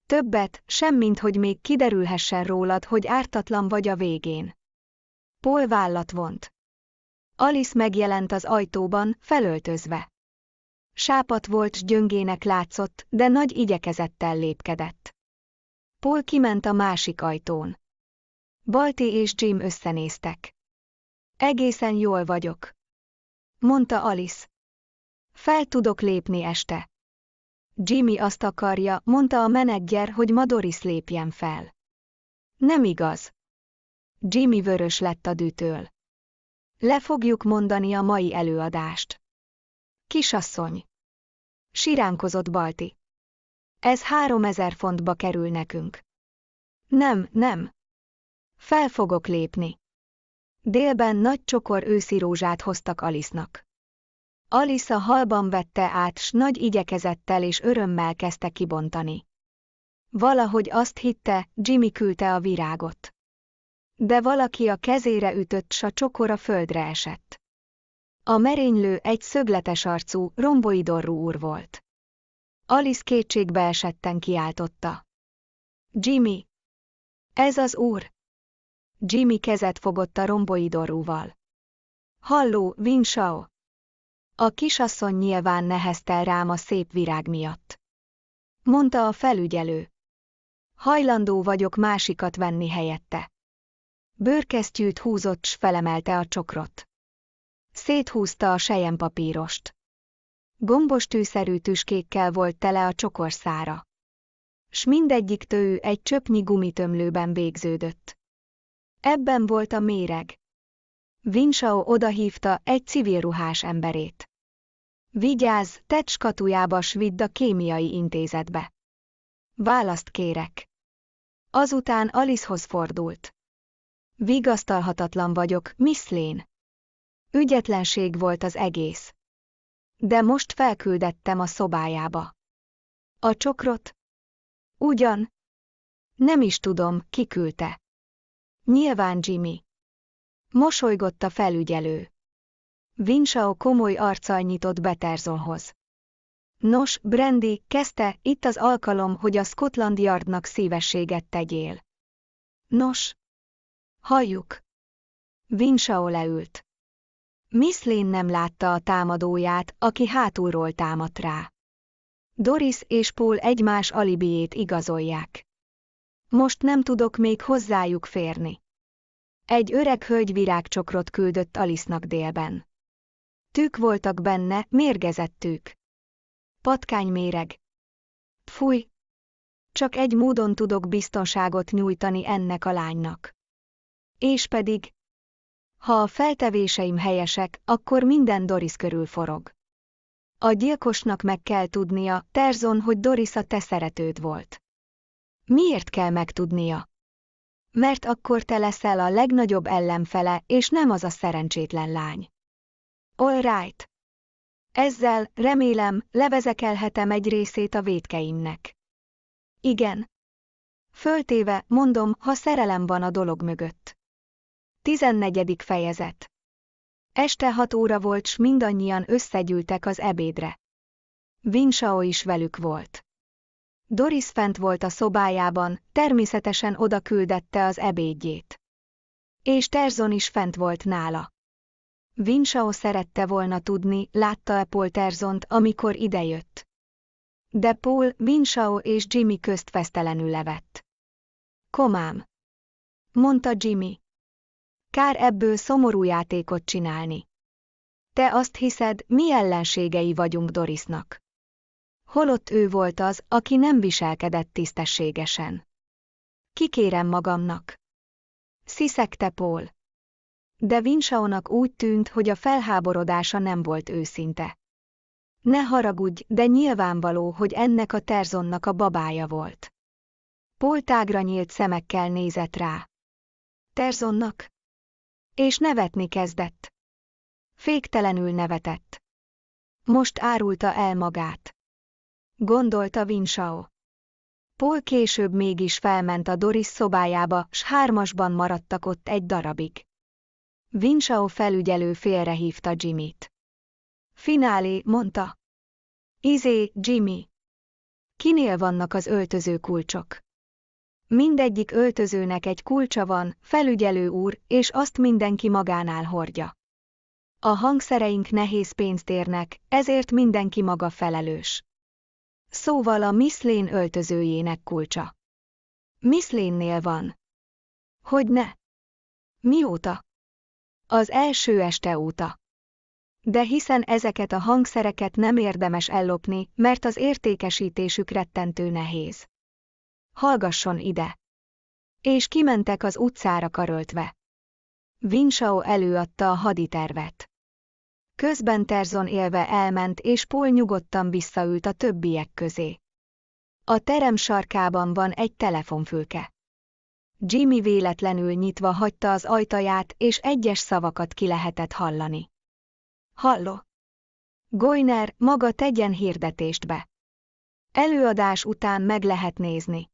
Többet, semmint, hogy még kiderülhessen rólad, hogy ártatlan vagy a végén. Paul vállat vont. Alice megjelent az ajtóban, felöltözve. Sápat volt gyöngének látszott, de nagy igyekezettel lépkedett. Paul kiment a másik ajtón. Balti és Jim összenéztek. Egészen jól vagyok. Mondta Alice. Fel tudok lépni este. Jimmy azt akarja, mondta a menedzser, hogy ma lépjen fel. Nem igaz. Jimmy vörös lett a dűtől. Le fogjuk mondani a mai előadást. Kisasszony. Siránkozott Balti. Ez három ezer fontba kerül nekünk. Nem, nem. Fel fogok lépni. Délben nagy csokor őszi rózsát hoztak Alice-nak. Alice a halban vette át, s nagy igyekezettel és örömmel kezdte kibontani. Valahogy azt hitte, Jimmy küldte a virágot. De valaki a kezére ütött, s a csokor a földre esett. A merénylő egy szögletes arcú, romboidorú úr volt. Alice kétségbe esetten kiáltotta. Jimmy! Ez az úr! Jimmy kezet fogott a romboidorúval. Halló, Winshaw! A kisasszony nyilván neheztel rám a szép virág miatt. Mondta a felügyelő. Hajlandó vagyok másikat venni helyette. Bőrkesztyűt húzott s felemelte a csokrot. Széthúzta a sejempapírost. Gombos tűszerű tüskékkel volt tele a csokor szára. S mindegyik tőű egy csöpnyi gumitömlőben végződött. Ebben volt a méreg. Vinsao odahívta egy civil ruhás emberét. Vigyázz, tedd skatujába s vidd a kémiai intézetbe. Választ kérek. Azután Alicehoz fordult. Vigasztalhatatlan vagyok, Miss Lane. Ügyetlenség volt az egész. De most felküldettem a szobájába. A csokrot? Ugyan? Nem is tudom, ki küldte. Nyilván Jimmy. Mosolygott a felügyelő. Vinsao komoly arccal nyitott Beterzonhoz. Nos, Brandy, kezdte, itt az alkalom, hogy a Scotland Yardnak szívességet tegyél. Nos. Halljuk. Vinsao leült. Miss Lane nem látta a támadóját, aki hátulról támadt rá. Doris és Paul egymás alibiét igazolják. Most nem tudok még hozzájuk férni. Egy öreg hölgy virágcsokrot küldött Alisznak délben. Tűk voltak benne, mérgezett tűk. Patkány méreg. Fúj! Csak egy módon tudok biztonságot nyújtani ennek a lánynak. És pedig, Ha a feltevéseim helyesek, akkor minden Doris körül forog. A gyilkosnak meg kell tudnia, Terzon, hogy Doris a te szeretőd volt. Miért kell megtudnia? Mert akkor te leszel a legnagyobb ellenfele, és nem az a szerencsétlen lány. All right. Ezzel, remélem, levezekelhetem egy részét a védkeimnek. Igen. Föltéve, mondom, ha szerelem van a dolog mögött. 14. fejezet Este hat óra volt, s mindannyian összegyűltek az ebédre. Vinsao is velük volt. Doris fent volt a szobájában, természetesen oda küldette az ebédjét. És Terzon is fent volt nála. Vinsao szerette volna tudni, látta-e Paul Terzont, amikor idejött. De Paul, Vinsao és Jimmy közt fesztelenül levett. Komám! Mondta Jimmy. Kár ebből szomorú játékot csinálni. Te azt hiszed, mi ellenségei vagyunk Dorisnak. Holott ő volt az, aki nem viselkedett tisztességesen. Kikérem magamnak. Sziszegte Paul. De Vinshaonak úgy tűnt, hogy a felháborodása nem volt őszinte. Ne haragudj, de nyilvánvaló, hogy ennek a Terzonnak a babája volt. Paul tágra nyílt szemekkel nézett rá. Terzonnak? És nevetni kezdett. Féktelenül nevetett. Most árulta el magát. Gondolta Vinsao. Paul később mégis felment a Doris szobájába, s hármasban maradtak ott egy darabig. Vinsao felügyelő félrehívta Jimmyt. Finálé, mondta. Izé, Jimmy. Kinél vannak az öltöző kulcsok? Mindegyik öltözőnek egy kulcsa van, felügyelő úr, és azt mindenki magánál hordja. A hangszereink nehéz pénzt érnek, ezért mindenki maga felelős. Szóval a Miss öltözőjének kulcsa. Miss van. Hogy ne? Mióta? Az első este óta. De hiszen ezeket a hangszereket nem érdemes ellopni, mert az értékesítésük rettentő nehéz. Hallgasson ide! És kimentek az utcára karöltve. Vinsao előadta a haditervet. Közben Terzon élve elment és Paul nyugodtan visszaült a többiek közé. A terem sarkában van egy telefonfülke. Jimmy véletlenül nyitva hagyta az ajtaját, és egyes szavakat ki lehetett hallani. Halló! Goiner, maga tegyen hirdetést be. Előadás után meg lehet nézni.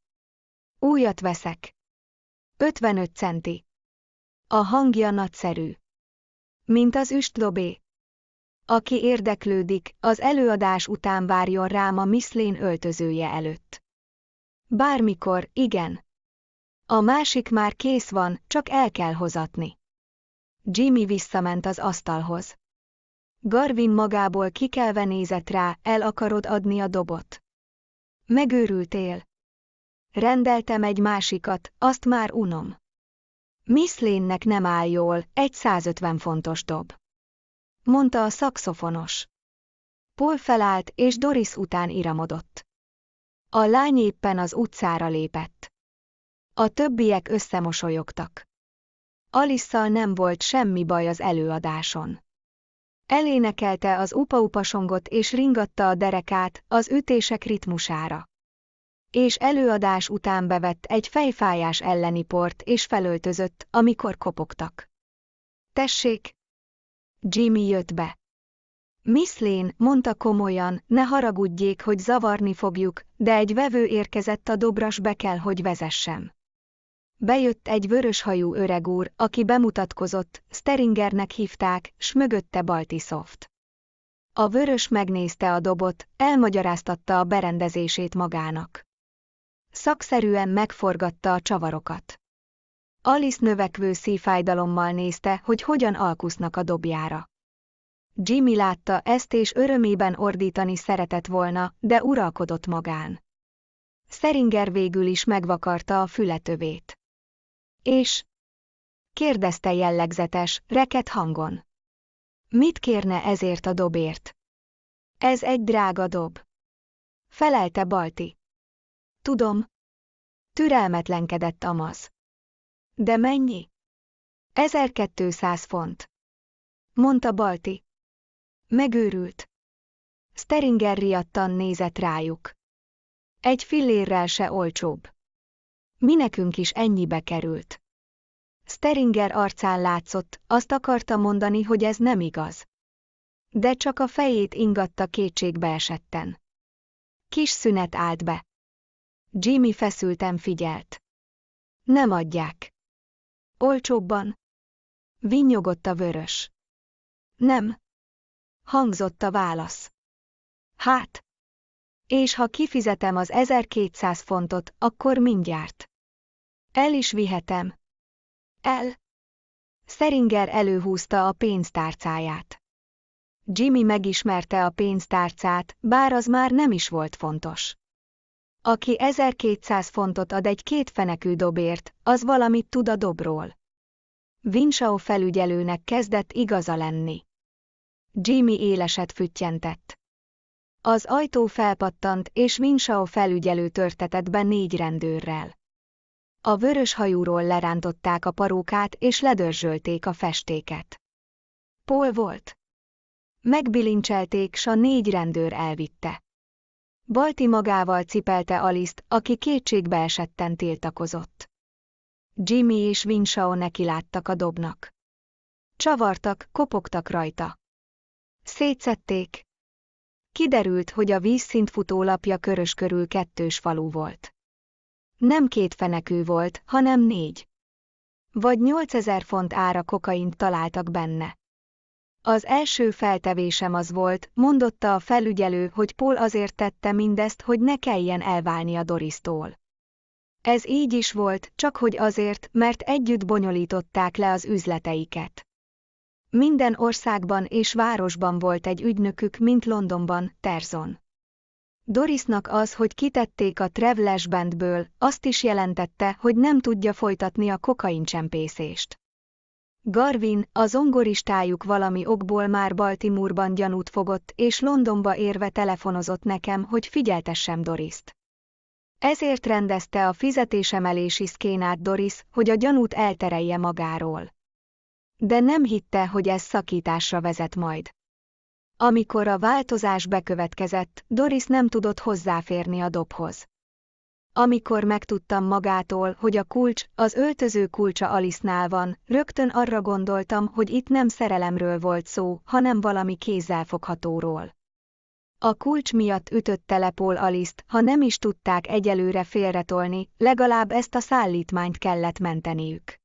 Újat veszek. 55 centi. A hangja nagyszerű. Mint az üstlobé. Aki érdeklődik, az előadás után várjon rám a Miszlén öltözője előtt. Bármikor, igen. A másik már kész van, csak el kell hozatni. Jimmy visszament az asztalhoz. Garvin magából kikelve nézett rá, el akarod adni a dobot. Megőrültél. Rendeltem egy másikat, azt már unom. Miss Lane-nek nem áll jól, egy 150 fontos dob. Mondta a szakszofonos. Paul felállt, és Doris után iramodott. A lány éppen az utcára lépett. A többiek összemosolyogtak. Alisszal nem volt semmi baj az előadáson. Elénekelte az upa-upasongot és ringatta a derekát az ütések ritmusára és előadás után bevett egy fejfájás elleni port és felöltözött, amikor kopogtak. Tessék! Jimmy jött be. Miss Lane, mondta komolyan, ne haragudjék, hogy zavarni fogjuk, de egy vevő érkezett a dobras be kell, hogy vezessem. Bejött egy vöröshajú öreg úr, aki bemutatkozott, Steringernek hívták, s mögötte Baltisoft. A vörös megnézte a dobot, elmagyaráztatta a berendezését magának. Szakszerűen megforgatta a csavarokat. Alice növekvő szívfájdalommal nézte, hogy hogyan alkusznak a dobjára. Jimmy látta ezt és örömében ordítani szeretett volna, de uralkodott magán. Szeringer végül is megvakarta a fületövét. És? kérdezte jellegzetes, reket hangon. Mit kérne ezért a dobért? Ez egy drága dob. Felelte Balti. Tudom. Türelmetlenkedett Amaz. De mennyi? 1200 font. Mondta Balti. Megőrült. Steringer riadtan nézett rájuk. Egy fillérrel se olcsóbb. Mi nekünk is ennyibe került. Steringer arcán látszott, azt akarta mondani, hogy ez nem igaz. De csak a fejét ingatta kétségbe esetten. Kis szünet állt be. Jimmy feszülten figyelt. Nem adják. Olcsóbban? Vinnyogott a vörös. Nem. Hangzott a válasz. Hát. És ha kifizetem az 1200 fontot, akkor mindjárt. El is vihetem. El. Szeringer előhúzta a pénztárcáját. Jimmy megismerte a pénztárcát, bár az már nem is volt fontos. Aki 1200 fontot ad egy kétfenekű dobért, az valamit tud a dobról. Winshaw felügyelőnek kezdett igaza lenni. Jimmy éleset füttyentett. Az ajtó felpattant, és Winshaw felügyelő törtetett be négy rendőrrel. A vörös hajúról lerántották a parókát, és ledörzsölték a festéket. Paul volt. Megbilincselték, s a négy rendőr elvitte. Balti magával cipelte Aliszt, aki kétségbe esetten tiltakozott. Jimmy és Winshaw nekiláttak a dobnak. Csavartak, kopogtak rajta. Szétszették. Kiderült, hogy a vízszint lapja körös körül kettős falu volt. Nem két fenekű volt, hanem négy. Vagy 8000 font ára kokaint találtak benne. Az első feltevésem az volt, mondotta a felügyelő, hogy Paul azért tette mindezt, hogy ne kelljen elválni a Dorisztól. Ez így is volt, csak hogy azért, mert együtt bonyolították le az üzleteiket. Minden országban és városban volt egy ügynökük, mint Londonban, Terzon. Dorisnak az, hogy kitették a Travelers Bandből, azt is jelentette, hogy nem tudja folytatni a kokaincsempészést. Garvin, a zongoristájuk valami okból már Baltimore-ban gyanút fogott, és Londonba érve telefonozott nekem, hogy figyeltessem Dorist. Ezért rendezte a fizetésemelési szkénát Doris, hogy a gyanút elterelje magáról. De nem hitte, hogy ez szakításra vezet majd. Amikor a változás bekövetkezett, Doris nem tudott hozzáférni a dobhoz. Amikor megtudtam magától, hogy a kulcs, az öltöző kulcsa Alice-nál van, rögtön arra gondoltam, hogy itt nem szerelemről volt szó, hanem valami kézzelfoghatóról. A kulcs miatt ütötte le Paul Alice-t, ha nem is tudták egyelőre félretolni, legalább ezt a szállítmányt kellett menteniük.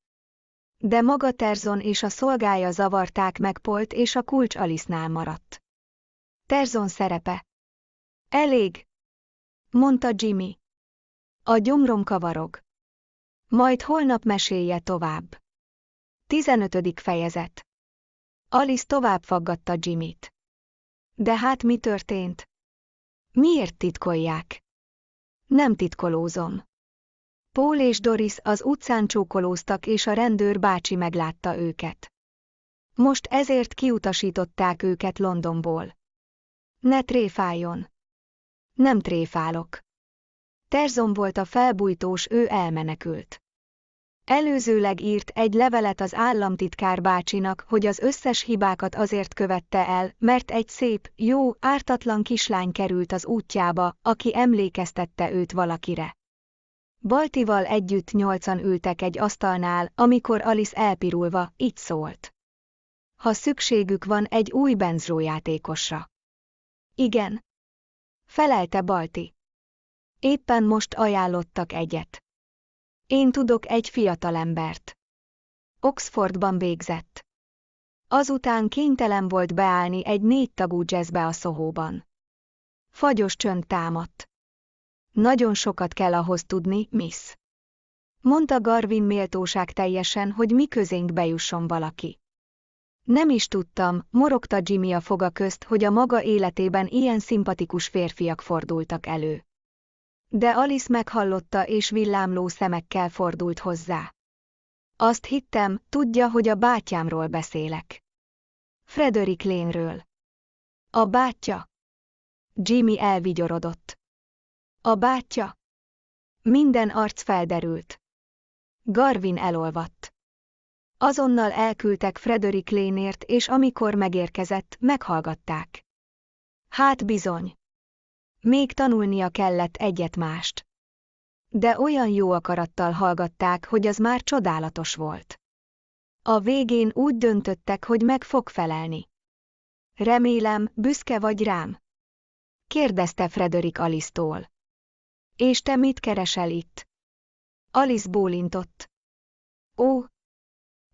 De maga Terzon és a szolgája zavarták meg Polt és a kulcs Alice-nál maradt. Terzon szerepe. Elég, mondta Jimmy. A gyomrom kavarog. Majd holnap mesélje tovább. 15. fejezet. Alice tovább faggatta Jimmyt. De hát mi történt? Miért titkolják? Nem titkolózom. Paul és Doris az utcán csókolóztak és a rendőr bácsi meglátta őket. Most ezért kiutasították őket Londonból. Ne tréfáljon. Nem tréfálok. Terzon volt a felbújtós, ő elmenekült. Előzőleg írt egy levelet az államtitkár bácsinak, hogy az összes hibákat azért követte el, mert egy szép, jó, ártatlan kislány került az útjába, aki emlékeztette őt valakire. Baltival együtt nyolcan ültek egy asztalnál, amikor Alice elpirulva, így szólt. Ha szükségük van egy új benzrójátékosra. Igen. Felelte Balti. Éppen most ajánlottak egyet. Én tudok egy fiatalembert. Oxfordban végzett. Azután kénytelen volt beállni egy négy tagú jazzbe a szohóban. Fagyos csönd támadt. Nagyon sokat kell ahhoz tudni, miss. Mondta Garvin méltóság teljesen, hogy mi közénk bejusson valaki. Nem is tudtam, morogta Jimmy a foga közt, hogy a maga életében ilyen szimpatikus férfiak fordultak elő. De Alice meghallotta és villámló szemekkel fordult hozzá. Azt hittem, tudja, hogy a bátyámról beszélek. Frederick Lénről. A bátyja? Jimmy elvigyorodott. A bátyja? Minden arc felderült. Garvin elolvadt. Azonnal elküldtek Frederick Lénért, és amikor megérkezett, meghallgatták. Hát bizony. Még tanulnia kellett egyet-mást. De olyan jó akarattal hallgatták, hogy az már csodálatos volt. A végén úgy döntöttek, hogy meg fog felelni. Remélem, büszke vagy rám? kérdezte Frederick Alice-tól. És te mit keresel itt? Alice bólintott. Ó!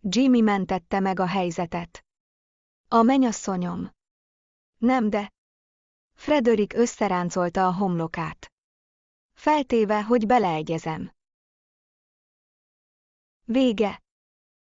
Jimmy mentette meg a helyzetet. A menyasszonyom. Nem de. Frederick összeráncolta a homlokát. Feltéve, hogy beleegyezem. Vége.